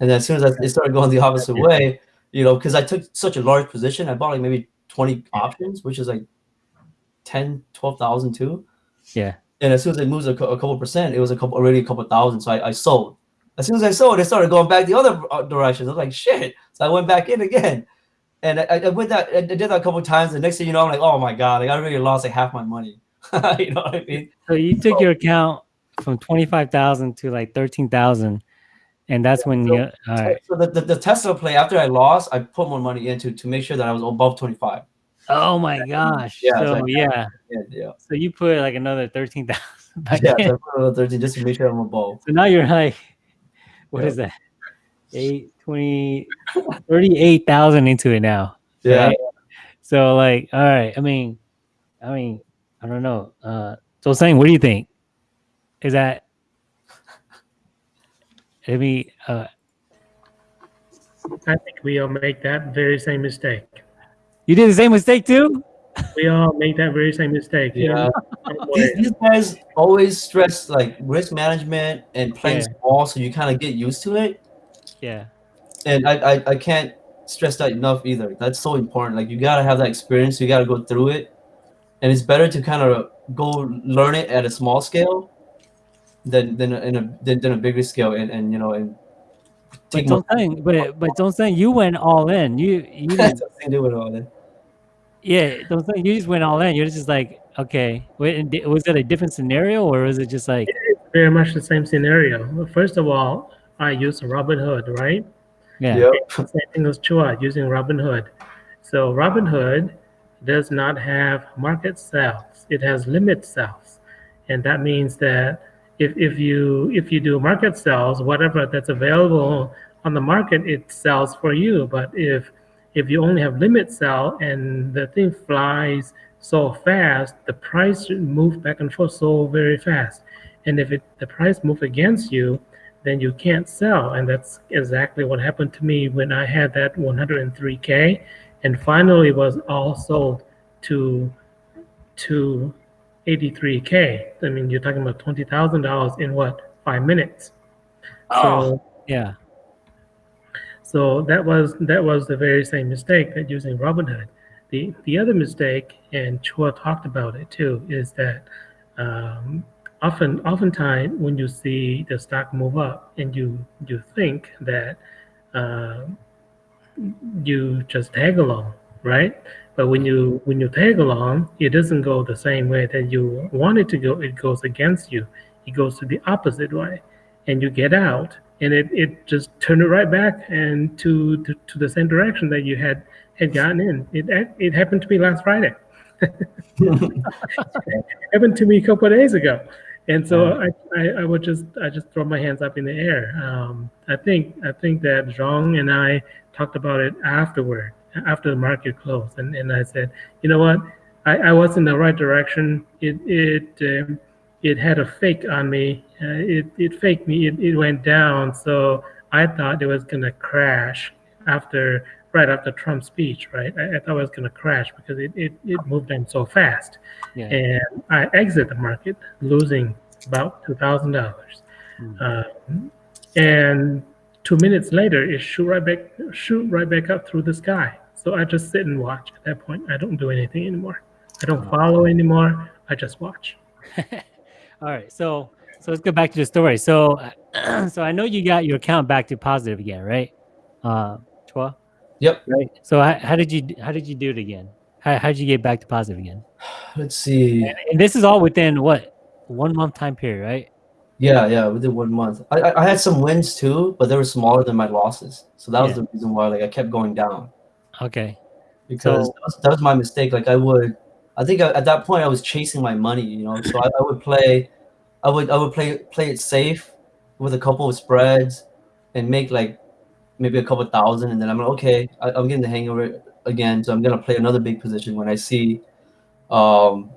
And as soon as I, it started going the opposite Yeah. way, you know, because I took such a large position, I bought like maybe 20 options, which is like 10, 12,000 too. Yeah. And as soon as it moves a, a couple percent, it was a couple already a couple thousand. So I, I sold. As soon as I sold, it started going back the other uh, direction. I was like, shit. So I went back in again. And I, I went that I did that a couple times. The next thing you know, I'm like, oh my god, like I really lost like half my money. you know what I mean? So you took your account from twenty five thousand to like thirteen thousand, and that's when So- you. All right. So the, the, the Tesla play after I lost, I put more money into to make sure that I was above 25. Oh my gosh. Yeah, it's So like- yeah. Yeah, yeah. So you put like another thirteen thousand Yeah, in. so another 13 just to make sure I'm above. So now you're like, what Yeah. is that? Eight, 20, 38,000 into it now. Yeah. Right? So like, all right. I mean, I mean, I don't know. Uh, so saying, what do you think? Is that, I mean, uh, I think we all make that very same mistake. You did the same mistake too? We all make that very same mistake. you Yeah. These, these guys always stress like risk management and playing Yeah. small so you kind of get used to it. Yeah. and I, I I can't stress that enough either. That's so important. Like you gotta have that experience. You gotta go through it, and it's better to kind of go learn it at a small scale than than in a than, than a bigger scale and, and you know and But take my don't think, but but don't think you went all in. You you didn't, Something to do with all that. Yeah. Don't think you just went all in. You're just like okay. Wait, was it a different scenario or was it just like Very much the same scenario. First of all, I used Robinhood, right? yeah Yep. Same thing as Chua using Robinhood. So Robinhood does not have market sales; it has limit sales, and that means that if, if you if you do market sales, whatever that's available on the market, it sells for you. But if if you only have limit sell and the thing flies so fast, the price move back and forth so very fast, and if it the price move against you, then you can't sell. And that's exactly what happened to me when I had that 103K and finally was all sold to to 83K. I mean, you're talking about $20,000 in what, five minutes? So, oh, yeah so that was that was the very same mistake that using Robinhood. The the other mistake, and Chua talked about it too, is that um, often oftentimes when you see the stock move up and you you think that uh, you just tag along, right? But when you when you tag along, it doesn't go the same way that you want it to go. It goes against you. It goes to the opposite way, and you get out, and it, it just turned it right back and to, to to the same direction that you had had gotten in. It it happened to me last Friday. happened to me a couple of days ago, and so I, I, I would just I just throw my hands up in the air. Um, I think I think that Zong and I talked about it afterward, after the market closed, and, and I said, you know what, I, I was in the right direction. It it um, it had a fake on me. Uh, it it faked me. It, it went down. So I thought it was gonna crash after right after Trump's speech. Right, I, I thought it was gonna crash because it, it, it moved in so fast yeah and I exit the market losing about two thousand dollars. Hmm. Um, and two minutes later, it shoot right back, shoot right back up through the sky. So I just sit and watch. At that point, I don't do anything anymore. I don't follow anymore. I just watch. all right so so let's go back to the story so so i know you got your account back to positive again right uh Chua? Yep. right so how, how did you how did you do it again how, how did you get back to positive again Let's see. and this is all within what one month time period right Yeah, yeah, within one month. I, I had some wins too, but they were smaller than my losses. So that was Yeah. the reason why like I kept going down okay because So- that, was, that was my mistake. Like I would, I think I, at that point I was chasing my money, you know. So I, I would play, I would I would play play it safe with a couple of spreads and make like maybe a couple thousand, and then I'm like, okay, I, I'm getting the hang of it again. So I'm gonna play another big position when I see, um,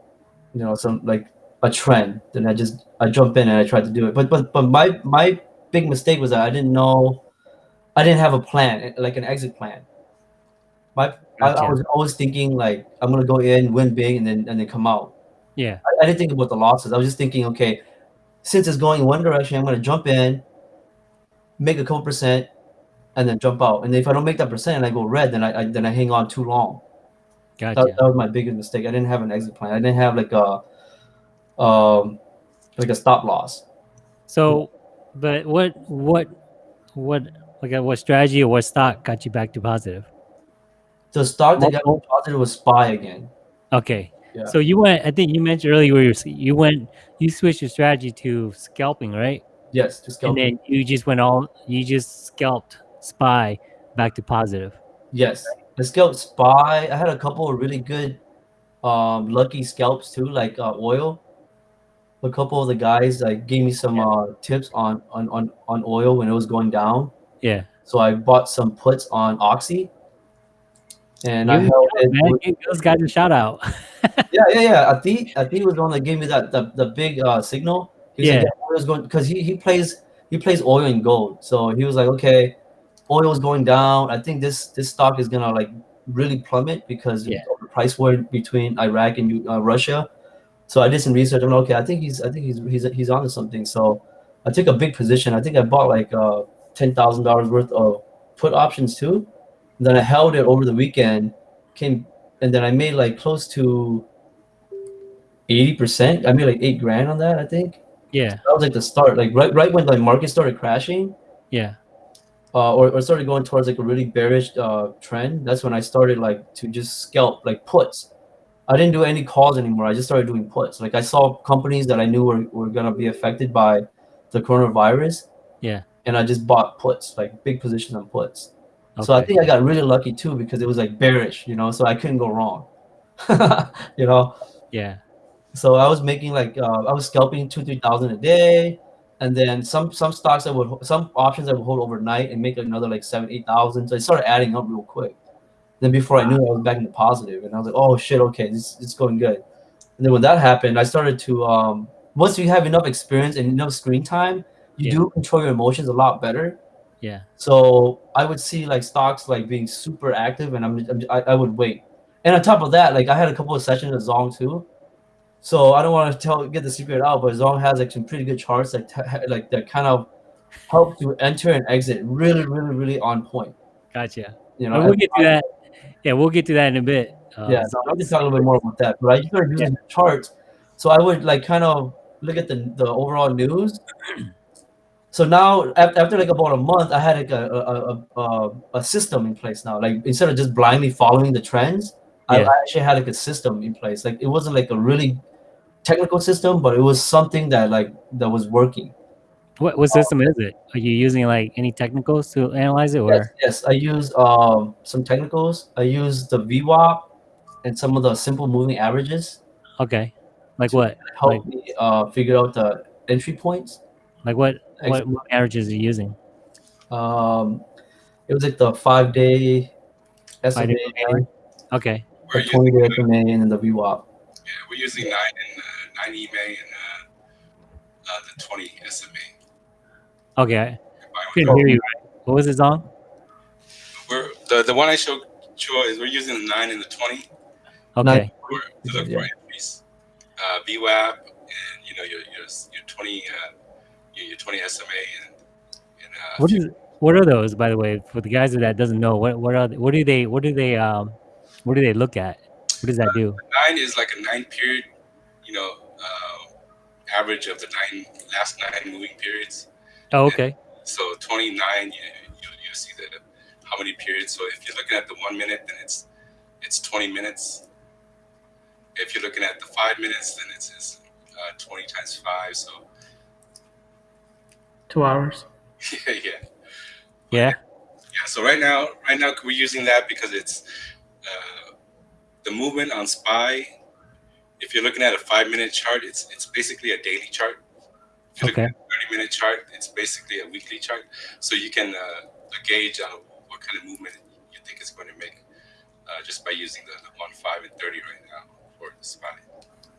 you know, some like a trend. Then I just I jump in and I try to do it. But but but my my big mistake was that I didn't know, I didn't have a plan, like an exit plan. My I, I was always thinking like I'm gonna go in, win big, and then and then come out. yeah I, I didn't think about the losses. I was just thinking, okay, since it's going in one direction, I'm gonna jump in, make a couple percent, and then jump out. And if I don't make that percent and I go red, then I, I then I hang on too long. That, gotcha that was my biggest mistake. I didn't have an exit plan. I didn't have like a um like a stop loss. so but what what what like what strategy or what stock got you back to positive The stock that got me positive was spy again. okay Yeah. so you went i think you mentioned earlier where you you went you switched your strategy to scalping right Yes, to and then you just went all you just scalped spy back to positive Yes, the scalp spy. I had a couple of really good, um, lucky scalps too, like uh, oil. A couple of the guys like gave me some uh, tips on, on on on oil when it was going down. yeah So I bought some puts on Oxy, and I You held it. man with- those guys a shout out yeah, yeah, yeah. Ati, Ati was the one that gave me that the, the big uh, signal. He was Yeah. like, yeah, is going because he, he plays he plays oil and gold. So he was like, okay, oil is going down. I think this this stock is gonna like really plummet because Yeah. of the price war between Iraq and uh, Russia. So I did some research. I'm like, okay, I think he's I think he's he's he's onto something. So I took a big position. I think I bought like uh, ten thousand dollars worth of put options too. And then I held it over the weekend. Came and then I made like close to eighty percent. I made like eight grand on that. I think yeah that was like the start. Like right right when the market started crashing, yeah uh, or, or started going towards like a really bearish uh, trend, that's when I started like to just scalp like puts. I didn't do any calls anymore. I just started doing puts. Like I saw companies that I knew were, were gonna be affected by the coronavirus. Yeah. And I just bought puts, like big positions on puts. So I think I got really lucky too because it was like bearish, you know, so I couldn't go wrong. you know, Yeah. so I was making like uh, I was scalping two three thousand a day, and then some some stocks I would some options I would hold overnight and make another like seven eight thousand. So it started adding up real quick. Then before I knew it, I was back in the positive, and I was like, oh shit, okay, this it's going good. And then when that happened, I started to um, once you have enough experience and enough screen time, you Yeah. do control your emotions a lot better. Yeah. So I would see like stocks like being super active, and I'm, I'm I, I would wait. And on top of that, like I had a couple of sessions with Zong too. So I don't want to tell get the secret out, but Zong has like some pretty good charts like like that kind of help to enter and exit really, really, really on point. Gotcha. You know, we'll get to that. Yeah, we'll get to that in a bit. Uh, yeah, so I'll just talk a little bit more about that. But I started using the charts, so I would like kind of look at the the overall news. So now, after, like about a month, I had like a a, a, a, a system in place now. Like instead of just blindly following the trends, I, Yeah. I actually had like a system in place. Like it wasn't like a really technical system, but it was something that like that was working. What what system is it? Are you using like any technicals to analyze it, Yes, yes, I use um some technicals. I use the VWAP and some of the simple moving averages. okay, like what? help Like- me uh, figure out the entry points. Like what? Ex- What moving averages are you using? Um, it was like the five day SMA, Five-day moving Okay, We're the 20 day SMA, and then the VWAP. yeah, we're using nine and uh, nine EMA and uh, uh, the twenty SMA. okay. I Combined couldn't hear you. What was it on? We're the, the one I showed you is we're using the nine and the twenty Okay, for, to look Yeah. for entries. Uh, VWAP and you know your your, your twenty uh, your, your twenty SMA and and uh, what is what are those? By the way, for the guys that doesn't know, what what are they, what do they what do they um what do they look at? What does that do? nine is like a nine period, you know, uh, average of the nine last nine moving periods. Oh, okay, So 29, you, you, you see the how many periods. So if you're looking at the one minute, then it's it's 20 minutes. If you're looking at the five minutes, then it's, it's uh, 20 times five. So Two hours. yeah, yeah, yeah, yeah. So right now, right now we're using that because it's uh, the movement on SPY. If you're looking at a five minute chart, it's it's basically a daily chart. If you're Okay. 30 minute chart, it's basically a weekly chart. So you can uh, gauge on what kind of movement you think it's going to make uh, just by using the, the 1, 5, and 30 right now for the SPY.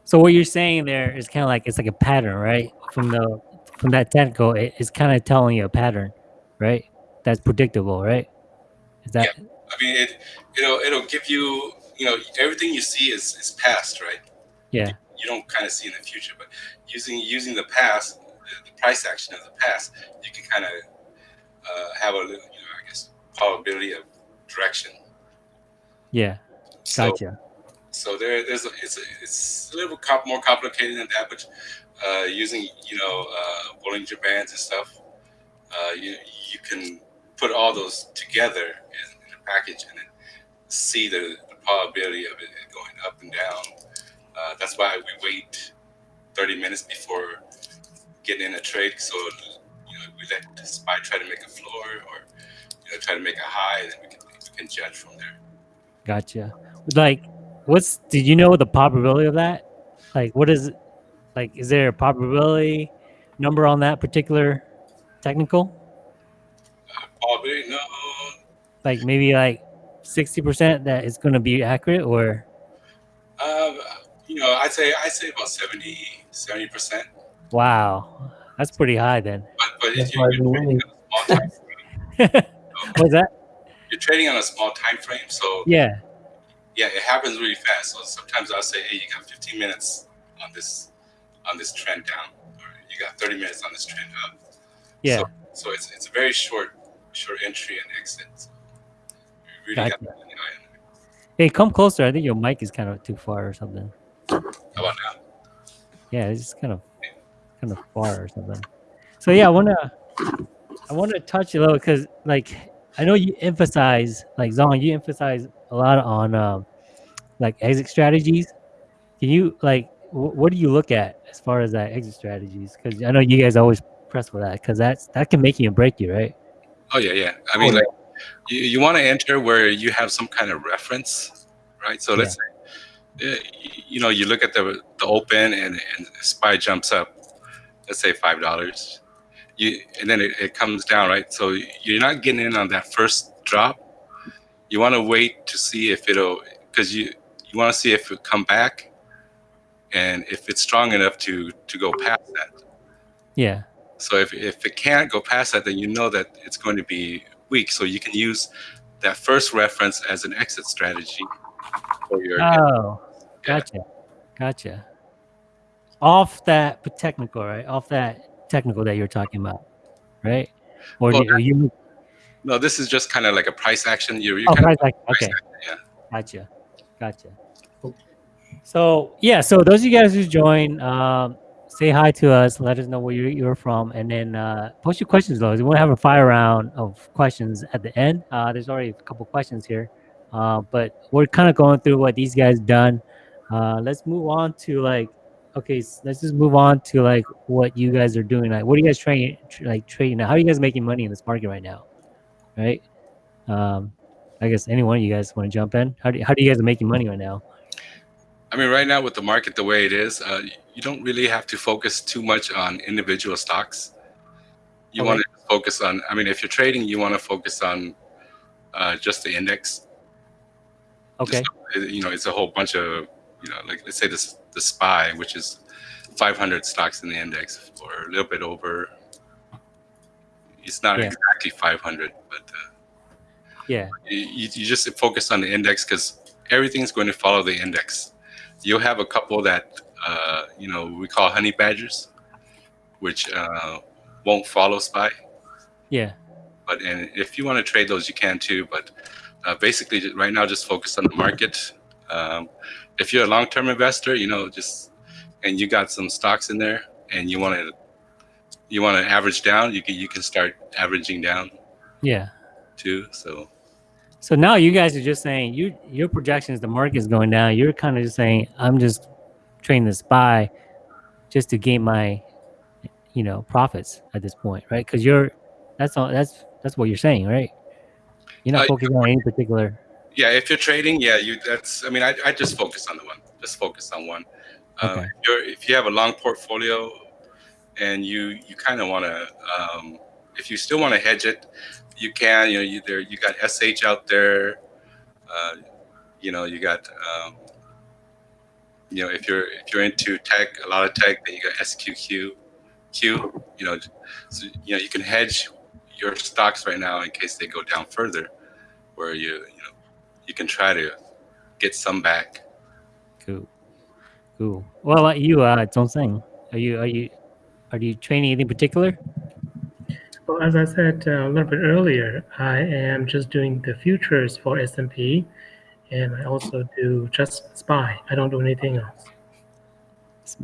So what you're saying there is kind of like it's like a pattern, right? From the from that technical, it, it's kind of telling you a pattern, right? That's predictable, right? Is that Yeah. I mean, it it'll it'll give you you know everything you see is is past, right? yeah? you don't kind of see in the future. But using using the past, the, the price action of the past, you can kind of uh, have a little, you know, I guess, probability of direction. Yeah, So, gotcha. so there, there's a, it's a, it's a little more complicated than that, but uh, using you know uh, Bollinger Bands and stuff, uh, you you can put all those together in, in a package and see the, the probability of it going up and down. Uh, that's why we wait 30 minutes before getting in a trade. So you know we let the spy try to make a floor or you know try to make a high, and then we can we can judge from there. Gotcha. Like, what's did you know the probability of that? Like, what is like? Is there a probability number on that particular technical? Probability, no, Like maybe like sixty percent that it's going to be accurate, or Um, you know, I'd say I'd say about 70 percent. wow, that's pretty high then. But but That's you're, you're, trading winning. on a small time frame, What's that? you're trading on a small time frame, so Yeah, yeah, it happens really fast. So sometimes I'll say, hey, you got 15 minutes on this on this trend down, or you got 30 minutes on this trend up. yeah. So, so it's it's a very short short entry and exit. So you really got Gotcha. to an it. Hey, come closer. I think your mic is kind of too far or something. How about now? Yeah, it's just kind of kind of far or something. So yeah, I wanna I I want to touch a little because, like, I know you emphasize, like Zong, you emphasize a lot on um, like exit strategies. Can you like, what do you look at as far as that exit strategies? Because I know you guys always press for that because that's that can make you and break you, right? Oh yeah, yeah. I mean, Oh, like you, you want to enter where you have some kind of reference, right? So let's say, uh, you know, you look at the the open and and spy jumps up, let's say five dollars, you and then it, it comes down, right? So you're not getting in on that first drop. You want to wait to see if it'll, because you you want to see if it come back, and if it's strong enough to to go past that. Yeah. So if, if it can't go past that, then you know that it's going to be weak. So you can use that first reference as an exit strategy for your. Oh, gotcha, gotcha. Off that technical, right? Off that technical that you're talking about, right? Or Well, do, you? no, this is just kind of like a price action. You're, you're Oh, kind price of action. Okay, yeah. gotcha, gotcha. So yeah, so those of you guys who join, um, say hi to us. Let us know where you, you're from, and then uh, post your questions. Though we want to have a fire round of questions at the end. Uh, there's already a couple questions here, uh, but we're kind of going through what these guys done. Uh, let's move on to like, okay, s- let's just move on to like what you guys are doing. Like, what are you guys trading? Tr- like trading now? How are you guys making money in this market right now? Right. Um, I guess any one of you guys want to jump in. How do how do you guys are making money right now? I mean, right now with the market the way it is, uh, you don't really have to focus too much on individual stocks. You Okay. want to focus on. I mean, if you're trading, you want to focus on uh, just the index. Okay. Just, you know, it's a whole bunch of you know, like let's say this the SPY, which is 500 stocks in the index, or a little bit over. It's not Yeah. exactly 500, but uh, Yeah. you, you you just focus on the index because everything's going to follow the index. You'll have a couple that uh, you know we call honey badgers, which uh, won't follow SPY. Yeah. But and if you want to trade those, you can too. But uh, basically, right now, just focus on the market. Um, if you're a long-term investor, you know, just and you got some stocks in there, and you want to you want to average down, you can you can start averaging down Yeah. too. So So now you guys are just saying you your projections the market's going down. You're kind of just saying I'm just trading this buy just to gain my you know profits at this point, right? Because you're that's all that's that's what you're saying, right? You're not Uh, focusing on any particular. yeah, if you're trading, yeah, you that's I mean, I, I just focus on the one. Just focus on one. Um, Okay. if, you're, if you have a long portfolio and you you kind of want to um, if you still want to hedge it, you can. You know, you there you got SH out there. Uh, you know, you got um, you know if you're if you're into tech, a lot of tech, then you got SQQ. Q, you know, so you know you can hedge your stocks right now in case they go down further, where you you know you can try to get some back. Cool, cool. Well, uh, you uh, don't sing. Are you are you are you training anything particular? Well, as I said uh, a little bit earlier, I am just doing the futures for S&P, and I also do just SPY. I don't do anything else.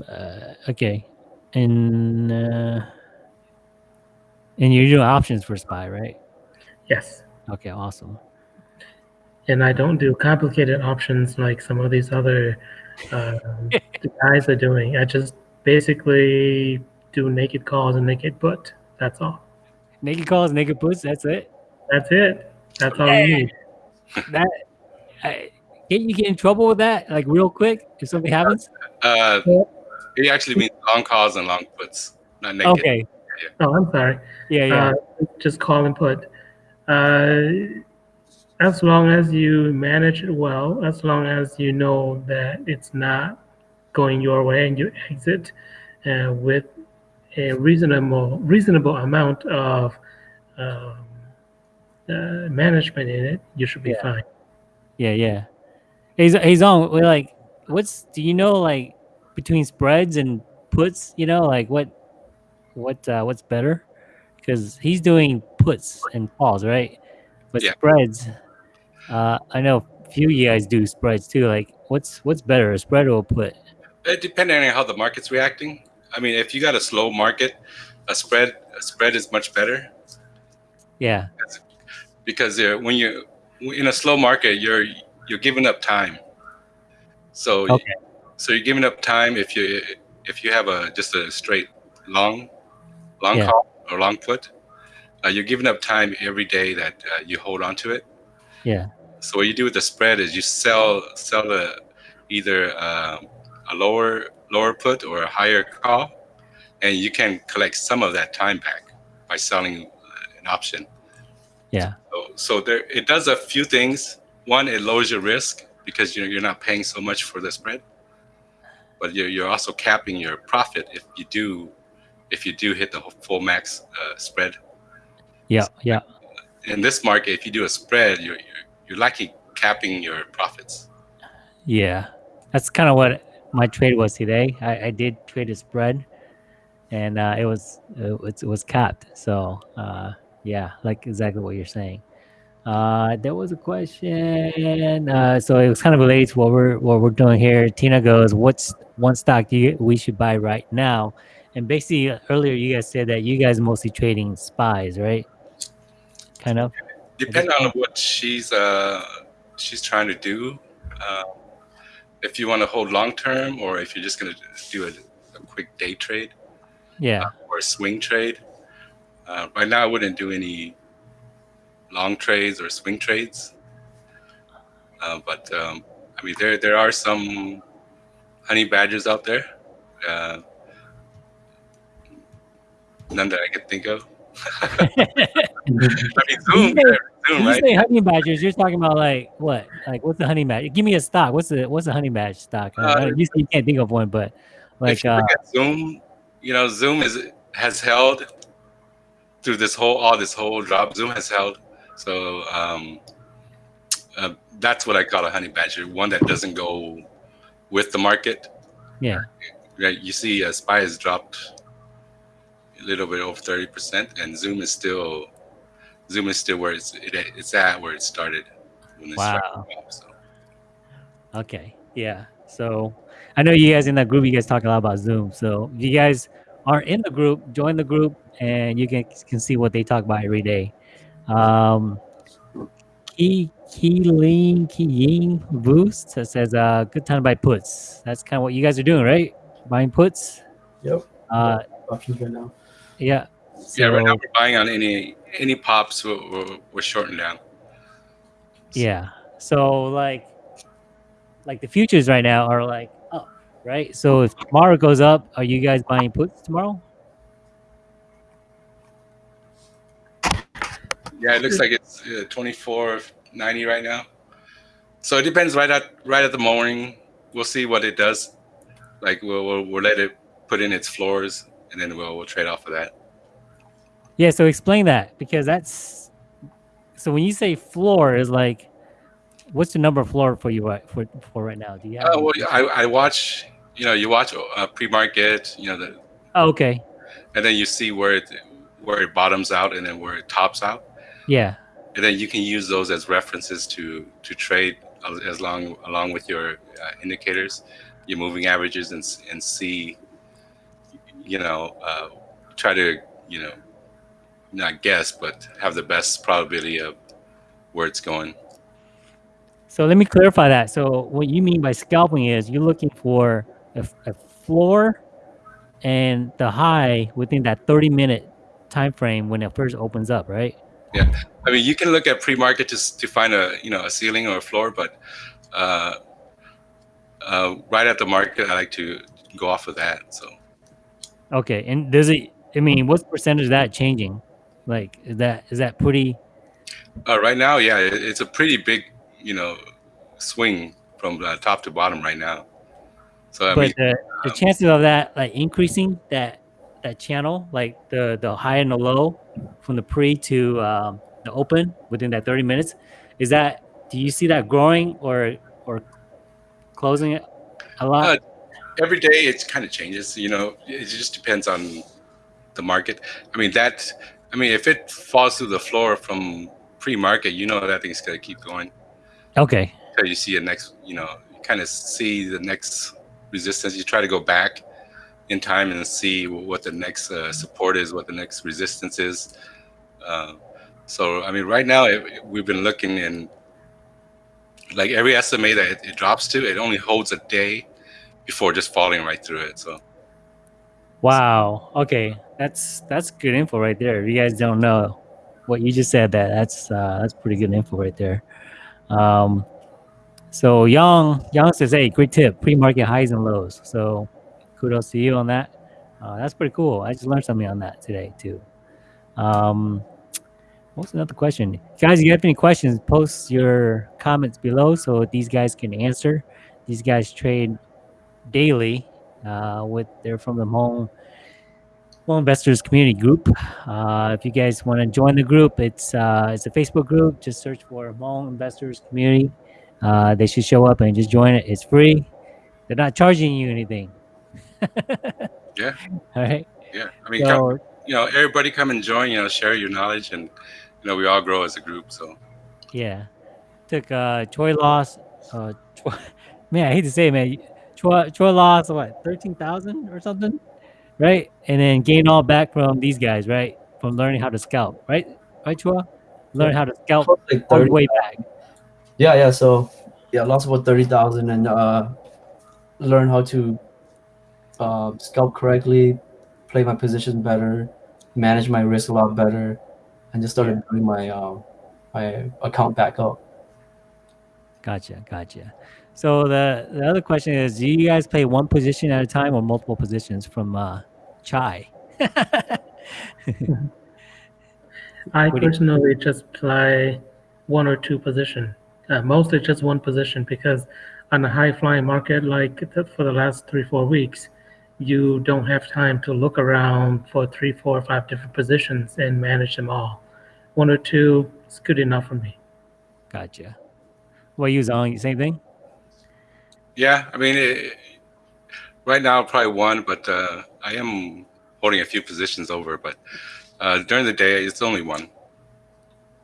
Uh, okay, and uh, and you're doing options for spy, right? Yes, Okay, awesome. and I don't do complicated options like some of these other um, guys are doing. I just basically do naked calls and naked put. That's all. Naked calls, naked puts. That's it. That's it. That's all you need. That I, can't you get in trouble with that? Like real quick, if something happens. Uh, it actually means long calls and long puts, not naked. Okay. Oh, I'm sorry. Yeah, yeah. Uh, just call and put. Uh, as long as you manage it well, as long as you know that it's not going your way and you exit uh, with a reasonable reasonable amount of um, uh, management in it, you should be Yeah. fine. Yeah, yeah. He's he's on. We're like, what's do you know like between spreads and puts? You know, like what what uh, what's better? Because he's doing puts and calls, right? But Yeah. spreads, uh, I know a few of you guys do spreads too. Like, what's what's better, a spread or a put? It depending on how the market's reacting. I mean, if you got a slow market, a spread a spread is much better. Yeah. because uh, when you in a slow market, you're you're giving up time. So Okay. so you're giving up time if you if you have a just a straight long long Yeah. call or long put, uh, you're giving up time every day that uh, you hold on to it. Yeah. So what you do with the spread is you sell sell a, either uh, a lower lower put or a higher call, and you can collect some of that time back by selling uh, an option. Yeah. So, so there it does a few things. One, it lowers your risk because you're you're not paying so much for the spread, but you're you're also capping your profit if you do if you do hit the full max uh, spread. Yeah. Yeah. In this market, if you do a spread, you're you're, you're likely capping your profits. Yeah, that's kind of what my trade was today. I, I did trade a spread, and uh, it was it was, capped. So uh, yeah, like exactly what you're saying. Uh, there was a question. Uh, so it was kind of related to what we're what we're doing here. Tina goes, "What's one stock you, we should buy right now?" And basically, uh, earlier you guys said that you guys mostly trading spies, right? Kind of. Depending on what she's uh she's trying to do. Uh, if you want to hold long term, or if you're just going to do a, a quick day trade Yeah. or a swing trade. Uh, right now, I wouldn't do any long trades or swing trades. Uh, but um, I mean, there there are some honey badgers out there. Uh, none that I can think of. I mean, Zoom, say- Zoom, you right? say honey badgers, you're talking about like what? Like what's the honey badger? Give me a stock. What's the what's the honey badger stock? I Uh, you, you can't think of one, but like you uh, Zoom, you know, Zoom is has held through this whole all this whole drop. Zoom has held, so um, uh, that's what I call a honey badger, one that doesn't go with the market. yeah, Right? You see, uh, Spy has dropped a little bit over thirty percent, and Zoom is still Zoom is still where it's it, it's at where it started when it Wow. started. off, So. okay, yeah. So I know you guys in that group, you guys talk a lot about Zoom. So if you guys are in the group, join the group, and you can can see what they talk about every day. Um, Key Keeling Keying Boost that says uh good time to buy puts. That's kind of what you guys are doing, right? Buying puts. Yep. Uh, Options right now. Yeah. Yeah, right now we're buying on any any pops. We're, we're, shorting down. Yeah. So like like the futures right now are like up, right? So if tomorrow goes up, are you guys buying puts tomorrow? Yeah, it looks like it's uh, twenty four ninety right now. So it depends. Right at right at the morning, we'll see what it does. Like we'll we'll, we'll let it put in its floors, and then we'll we'll trade off of that. Yeah, so explain that because that's so when you say floor is like what's the number floor for you right for for right now? Do you have Uh, well, I I watch. You know, you watch uh, pre market. You know, the, oh, okay. and then you see where it where it bottoms out, and then where it tops out, Yeah. and then you can use those as references to to trade as- as long along with your uh, indicators, your moving averages, and and see. You know, uh, try to you know not guess, but have the best probability of where it's going. So let me clarify that. So what you mean by scalping is you're looking for a, a floor and the high within that 30 minute time frame when it first opens up, right? Yeah, I mean, you can look at pre-market to to find a you know a ceiling or a floor, but uh, uh, right at the market, I like to go off of that. So Okay, and does it? I mean, what's the percentage of that changing? Like, is that is that pretty? uh, right now, yeah, it, it's a pretty big you know swing from uh, top to bottom right now. So I but mean, the, the chances of that like increasing that that channel, like the the high and the low, from the pre to um, the open within that thirty minutes, is that? Do you see that growing or or closing it a lot? Uh, every day it kind of changes. You know, it just depends on the market. I mean that. I mean, if it falls through the floor from pre-market, you know that thing's gonna keep going. okay, until you see a next, you know, you kind of see the next resistance. You try to go back in time and see what the next uh, support is, what the next resistance is. Uh, So I mean, right now it, we've been looking in like every SMA that it, it drops to, it only holds a day before just falling right through it. So Wow. Okay, that's that's good info right there. If you guys don't know what you just said, that that's uh, that's pretty good info right there. Um, so Young Young says, "Hey, great tip. Pre-market highs and lows." So kudos to you on that. Uh, that's pretty cool. I just learned something on that today too. Um, what's another question, guys? If you have any questions, post your comments below so these guys can answer. These guys trade daily uh, with they're from the Hmong Hmong Investors Community Group. Uh, if you guys want to join the group, it's uh, it's a Facebook group. Just search for Hmong Investors Community. Uh, they should show up and just join it. It's free. They're not charging you anything. Yeah. All right. yeah, I mean, come, you know, everybody come and join. You know, share your knowledge, and you know, we all grow as a group. So yeah, took uh, Choi loss. Uh, Choi, man, I hate to say, it, man. Choi, Choi lost what thirteen thousand or something, right? And then gain all back from these guys, right? From learning how to scalp, right? Right, Choi? Learn how to scalp Like all the way back. Yeah, yeah. So yeah, lost about thirty thousand and uh, learn how to uh, scalp correctly, play my position better, manage my risk a lot better, and just started building my um, my account back up. Gotcha, gotcha. So the the other question is, do you guys play one position at a time or multiple positions from uh, Chai? I What do you- personally just play one or two position, uh, mostly just one position because on a high flying market like for the last three four weeks, you don't have time to look around for three four five different positions and manage them all. One or two is good enough for me. Gotcha. What you on? Same thing. Yeah, I mean, it, right now probably one, but uh, I am holding a few positions over. But uh, during the day, it's only one.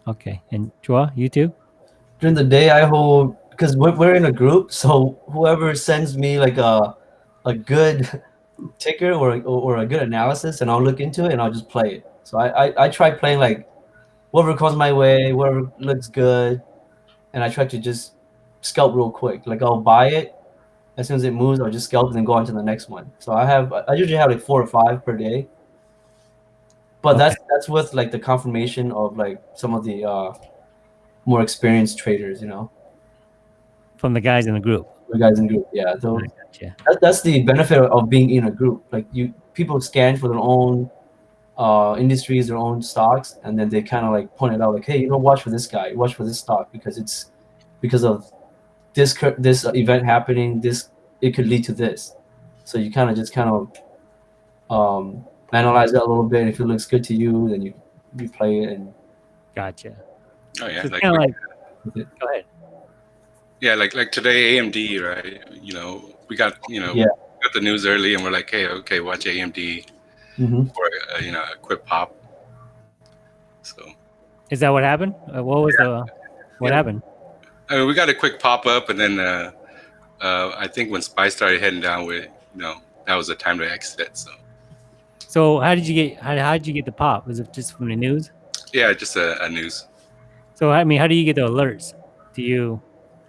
Okay. And Chua, you too? During the day, I hold because we're, we're in a group, so whoever sends me like a a good ticker or, or or a good analysis, and I'll look into it and I'll just play it. So I I, I try playing like whatever comes my way, whatever looks good, and I try to just scalp real quick. Like I'll buy it as soon as it moves, I'll just scalp and then go on to the next one. So I have I usually have like four or five per day. But that's that's with like the confirmation of like some of the uh more experienced traders, you know, From the guys in the group. the guys in group. Yeah, so gotcha. that, that's the benefit of being in a group. Like you, people scan for their own uh, industries, their own stocks, and then they kind of like point it out, like, hey, you know, watch for this guy, watch for this stock because it's because of this cur- this event happening. This it could lead to this. So you kind of just kind of um, analyze that a little bit. If it looks good to you, then you you play it and Gotcha. Oh yeah, So like, like- like, go ahead. yeah, like like today AMD, right? You know, we got you know Yeah. got the news early, and we're like, hey, okay, watch AMD Mhm. for uh, you know a quick pop. So Is that what happened? Uh, what was the what Yeah. happened? I mean, we got a quick pop up, and then uh, uh, I think when SPY started heading down, with you know that was the time to exit. So So how did you get how, how did you get the pop? Was it just from the news? yeah, just a, a news. So I mean, how do you get the alerts? Do you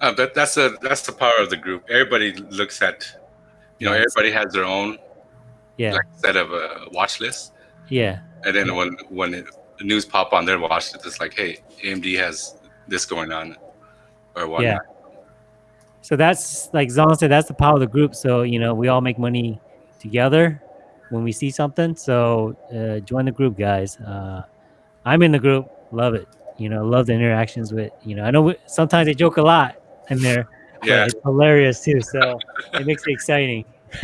Uh, but that's a that's the power of the group. Everybody looks at, you know, everybody has their own yeah like set of a watch list, yeah and then when when it, the news pop on their watch list, it's like, hey, AMD has this going on, or whatnot. Yeah. So that's like Zong said, that's the power of the group. So you know, we all make money together when we see something. So uh, join the group, guys. Uh, I'm in the group. Love it. You know, love the interactions with. You know, I know we, sometimes they joke a lot in there. Yeah. it's hilarious too. So it makes it exciting.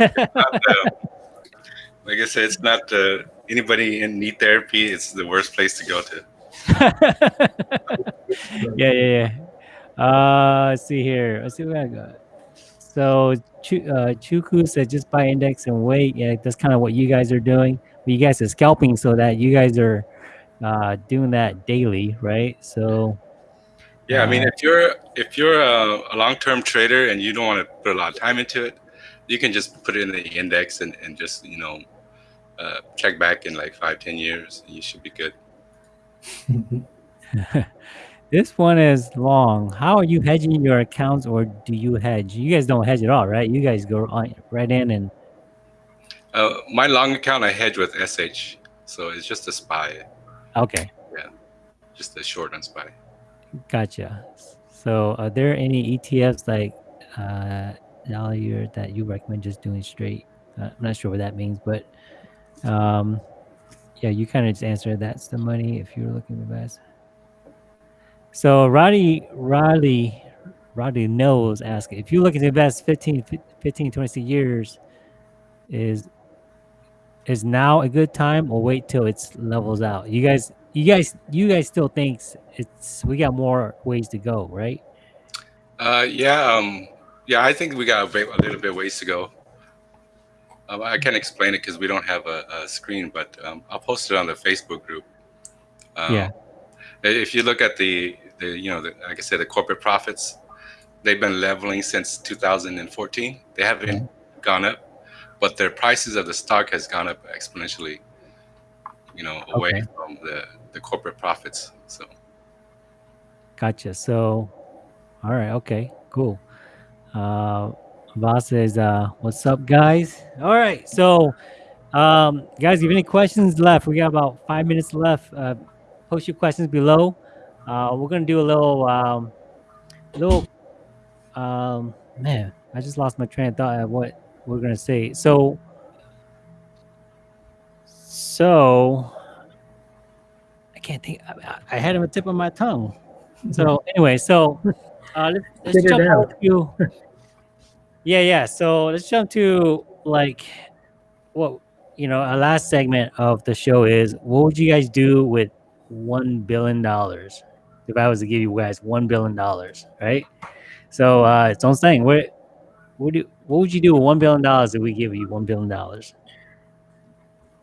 Like I said, it's not uh, anybody in need therapy. It's the worst place to go to. yeah, yeah, yeah. Uh, let's see here. Let's see what I got. So Chu, uh, Chuku said just buy index and wait. Yeah, that's kind of what you guys are doing. But you guys are scalping so that you guys are uh, doing that daily, right? So Yeah, I mean, Uh, if you're if you're a, a long term trader and you don't want to put a lot of time into it, you can just put it in the index and, and just you know uh, check back in like five ten years, and you should be good. this one is long. How are you hedging your accounts, or do you hedge? You guys don't hedge at all, right? You guys go on, right in and Uh, my long account I hedge with SH, so it's just a SPY, okay, Yeah. just a short on SPY. gotcha. So, are there any ETFs like uh, Dollar that you recommend just doing straight? Uh, I'm not sure what that means, but um, yeah, you kind of just answered that's the money if you're looking for best. So Roddy, Roddy, Roddy knows asking if you're looking to invest 15, 15, 26 years, is is now a good time or wait till it's levels out? You guys, you guys, you guys still thinks it's we got more ways to go, right? Uh, yeah, um, yeah, I think we got a, a little bit ways to go. Um, I can't explain it because we don't have a, a screen, but um, I'll post it on the Facebook group. Um, Yeah. If you look at the, the you know, the, like I said, the corporate profits, they've been leveling since 2014. They haven't gone up, but their prices of the stock has gone up exponentially. You know, away Okay. from the the corporate profits. So. Gotcha. So, all right, okay, cool. Uh, Voss says, uh, "What's up, guys?" All right, so, um, guys, if you have any questions left, we got about five minutes left. Uh, post your questions below. Uh, we're gonna do a little, um, little, um, man, I just lost my train of thought of what we're gonna say. So, so, I can't think. I, I had him a tip of my tongue. So anyway, so uh, let's, let's jump out. to yeah, yeah. So let's jump to like what you know. Our last segment of the show is what would you guys do with one billion dollars if I was to give you guys one billion dollars, right? So uh, it's on saying what what do what would you do with one billion dollars if we give you one billion dollars?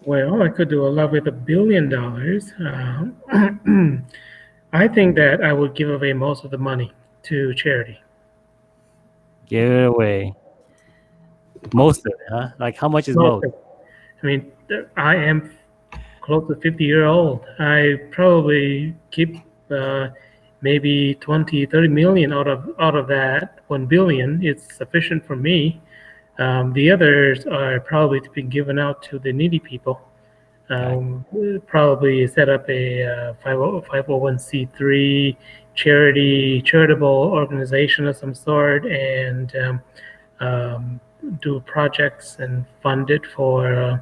Well, I could do a lot with a billion dollars. Um, I think that I would give away most of the money to charity. Give it away. Most of it, huh? Like how much is most? Most. I mean, I am close to 50 year old. I probably keep uh, maybe 20, 30 million out of out of that 1 billion. is sufficient for me. Um, the others are probably to be given out to the needy people. Um, probably set up a uh, 501c3 charity, charitable organization of some sort, and um, um, do projects and fund it for uh,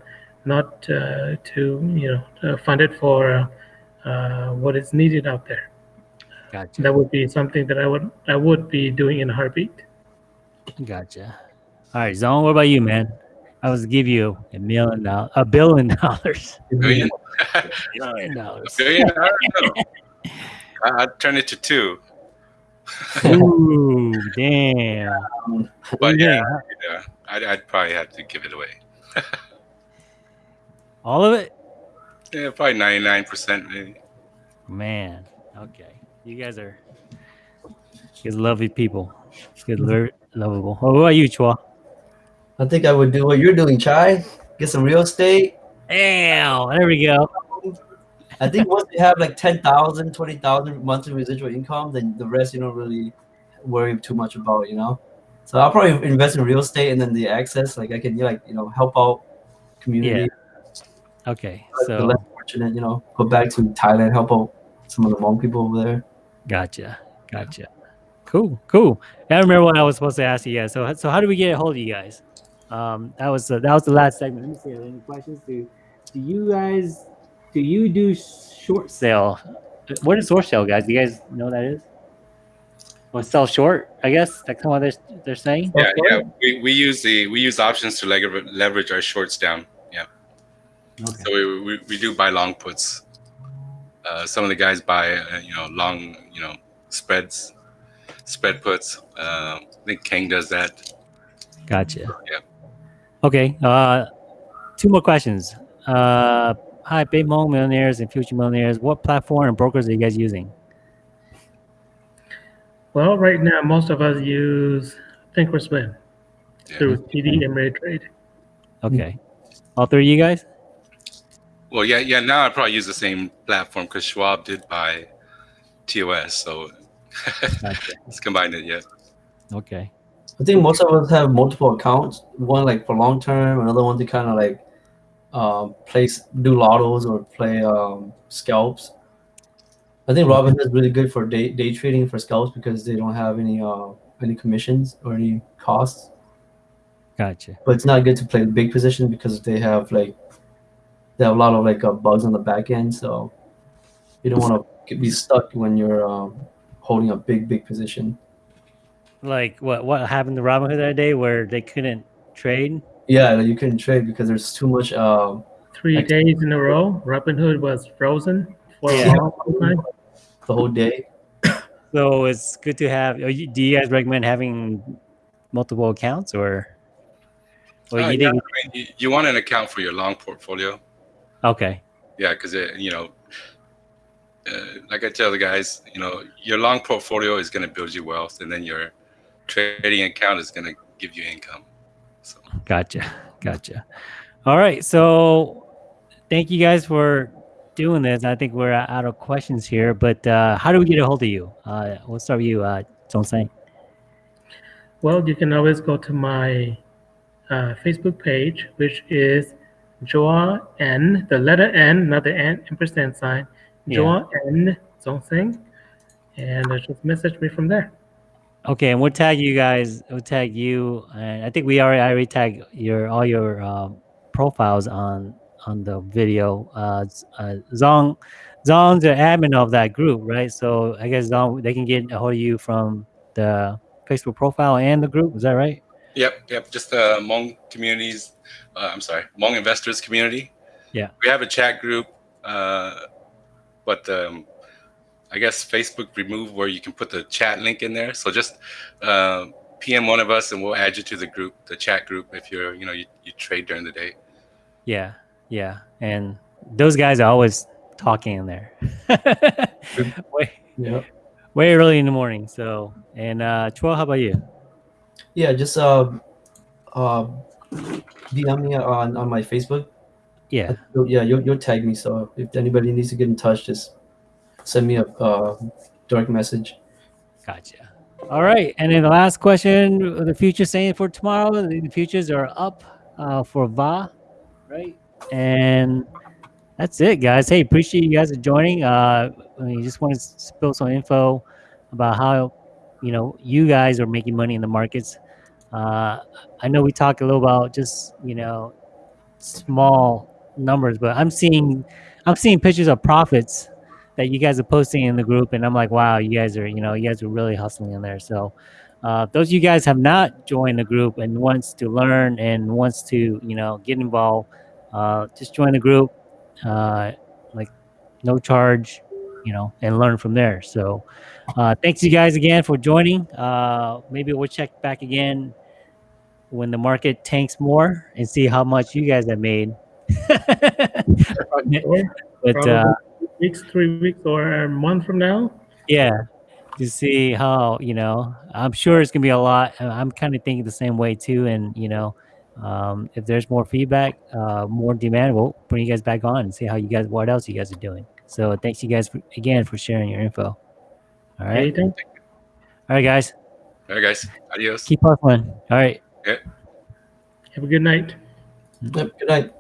not uh, to you know uh, fund it for uh, what is needed out there. Gotcha. That would be something that I would I would be doing in a heartbeat. Gotcha. All right, Zong. What about you, man? I was give you a million dollars, a billion dollars, Billion? billion dollars. Billion? I don't know. I- I'd turn it to two. Ooh, damn. But do yeah, yeah I'd, I'd probably have to give it away. All of it? Yeah, probably 99% maybe. Man, okay. You guys are, you guys are lovely people. You guys are very lovable. Oh, what about you, Chua? I think I would do what you're doing, Chai. Get some real estate. Damn, there we go. I think once you have like 10,000, 20,000 monthly residual income, then the rest you don't really worry too much about, you know? So I'll probably invest in real estate and then the access, like I can like, you know, help out community, Okay, the so less fortunate, you know, go back to Thailand, help out some of the Hmong people over there. gotcha, gotcha. Cool, cool. I remember what I was supposed to ask you guys. So, so how do we get a hold of you guys? Um, that was uh, that was the last segment. Let me see. Are there any questions? Do do you guys do you do short sale? What is short sale, guys? Do you guys know what that is? Or sell short? I guess that's kind of what they're they're saying. Yeah, yeah. We, we use the we use options to lever- leverage our shorts down. Yeah. Okay. So we, we, we do buy long puts. Uh, some of the guys buy uh, you know long you know spreads, spread puts. Uh, I think Kang does that. Gotcha. Yeah. Okay. Uh, two more questions. Uh, hi, big Hmong millionaires and future millionaires. What platform and brokers are you guys using? Well, right now most of us use Thinkorswim Yeah. through TD Ameritrade. Okay. All three of you guys? Well, yeah, yeah. Now I probably use the same platform because Schwab did buy TOS. So Gotcha. it's combined it. Yeah. Okay. I think most of us have multiple accounts. One like for long term, another one to kind of like um, play do lottos or play um, scalps. I think Robinhood is really good for day day trading for scalps because they don't have any uh, any commissions or any costs. Gotcha. But it's not good to play big position because they have like they have a lot of like uh, bugs on the back end. So you don't want to be stuck when you're um, holding a big big position. Like what what happened to Robinhood that day where they couldn't trade? Yeah, you couldn't trade because there's too much. Um, Three Ex- days in a row, Robinhood was frozen for Yeah. a long time. the whole day. So it's good to have. are you- Do you guys recommend having multiple accounts or? Or Uh, you yeah. I mean, you, you want an account for your long portfolio. Okay. Yeah, because you know, uh, like I tell the guys, you know, your long portfolio is going to build you wealth, and then your trading account is going to give you income. So Gotcha. Gotcha. All right. So thank you guys for doing this. I think we're out of questions here, but uh, how do we get a hold of you? Uh, we'll start with you, uh, Zongseng. Well, you can always go to my uh, Facebook page, which is Joa N, the letter N, not the N ampersand sign, Yeah. Joa N Zongseng, and uh, just message me from there. Okay, and we'll tag you guys. We'll tag you, and I think we already I already tag your all your um, profiles on on the video. Uh, uh, Zong, Zong's the admin of that group, right? So I guess Zong they can get a hold of you from the Facebook profile and the group. Is that right? Yep, yep. Just uh, Hmong communities. Uh, I'm sorry, Hmong investors community. Yeah. We have a chat group, uh, but um, I guess Facebook removed where you can put the chat link in there. So just uh, PM one of us, and we'll add you to the group, the chat group, if you're, you know, you, you trade during the day. Yeah, yeah, and those guys are always talking in there. way, Yeah. way early in the morning. So, and uh, Chua, how about you? Yeah, just uh, uh, DM me on, on my Facebook. Yeah. You'll- Yeah, you'll, you'll tag me. So if anybody needs to get in touch, just send me a uh, direct message. Gotcha. All right, and then the last question: the future saying for tomorrow. The futures are up uh, for Va, right? And that's it, guys. Hey, appreciate you guys joining. Uh, I just want to spill some info about how you know you guys are making money in the markets. Uh, I know we talked a little about just you know small numbers, but I'm seeing I'm seeing pictures of profits that you guys are posting in the group, and I'm like, wow, you guys are, you know, you guys are really hustling in there. So, uh, those of you guys have not joined the group and wants to learn and wants to, you know, get involved, uh, just join the group, uh, like no charge, you know, and learn from there. So, uh, thanks you guys again for joining. Uh, maybe we'll check back again when the market tanks more and see how much you guys have made. But uh, weeks, three weeks, or a month from now. yeah to see how you know i'm sure it's gonna be a lot i'm kind of thinking the same way too and you know um, if there's more feedback uh, more demand we'll bring you guys back on and see how you guys what else you guys are doing so thanks you guys for, again for sharing your info all right Anything? all right guys All right, guys. Adios. keep hustling all right Have a good night. Yep, good night.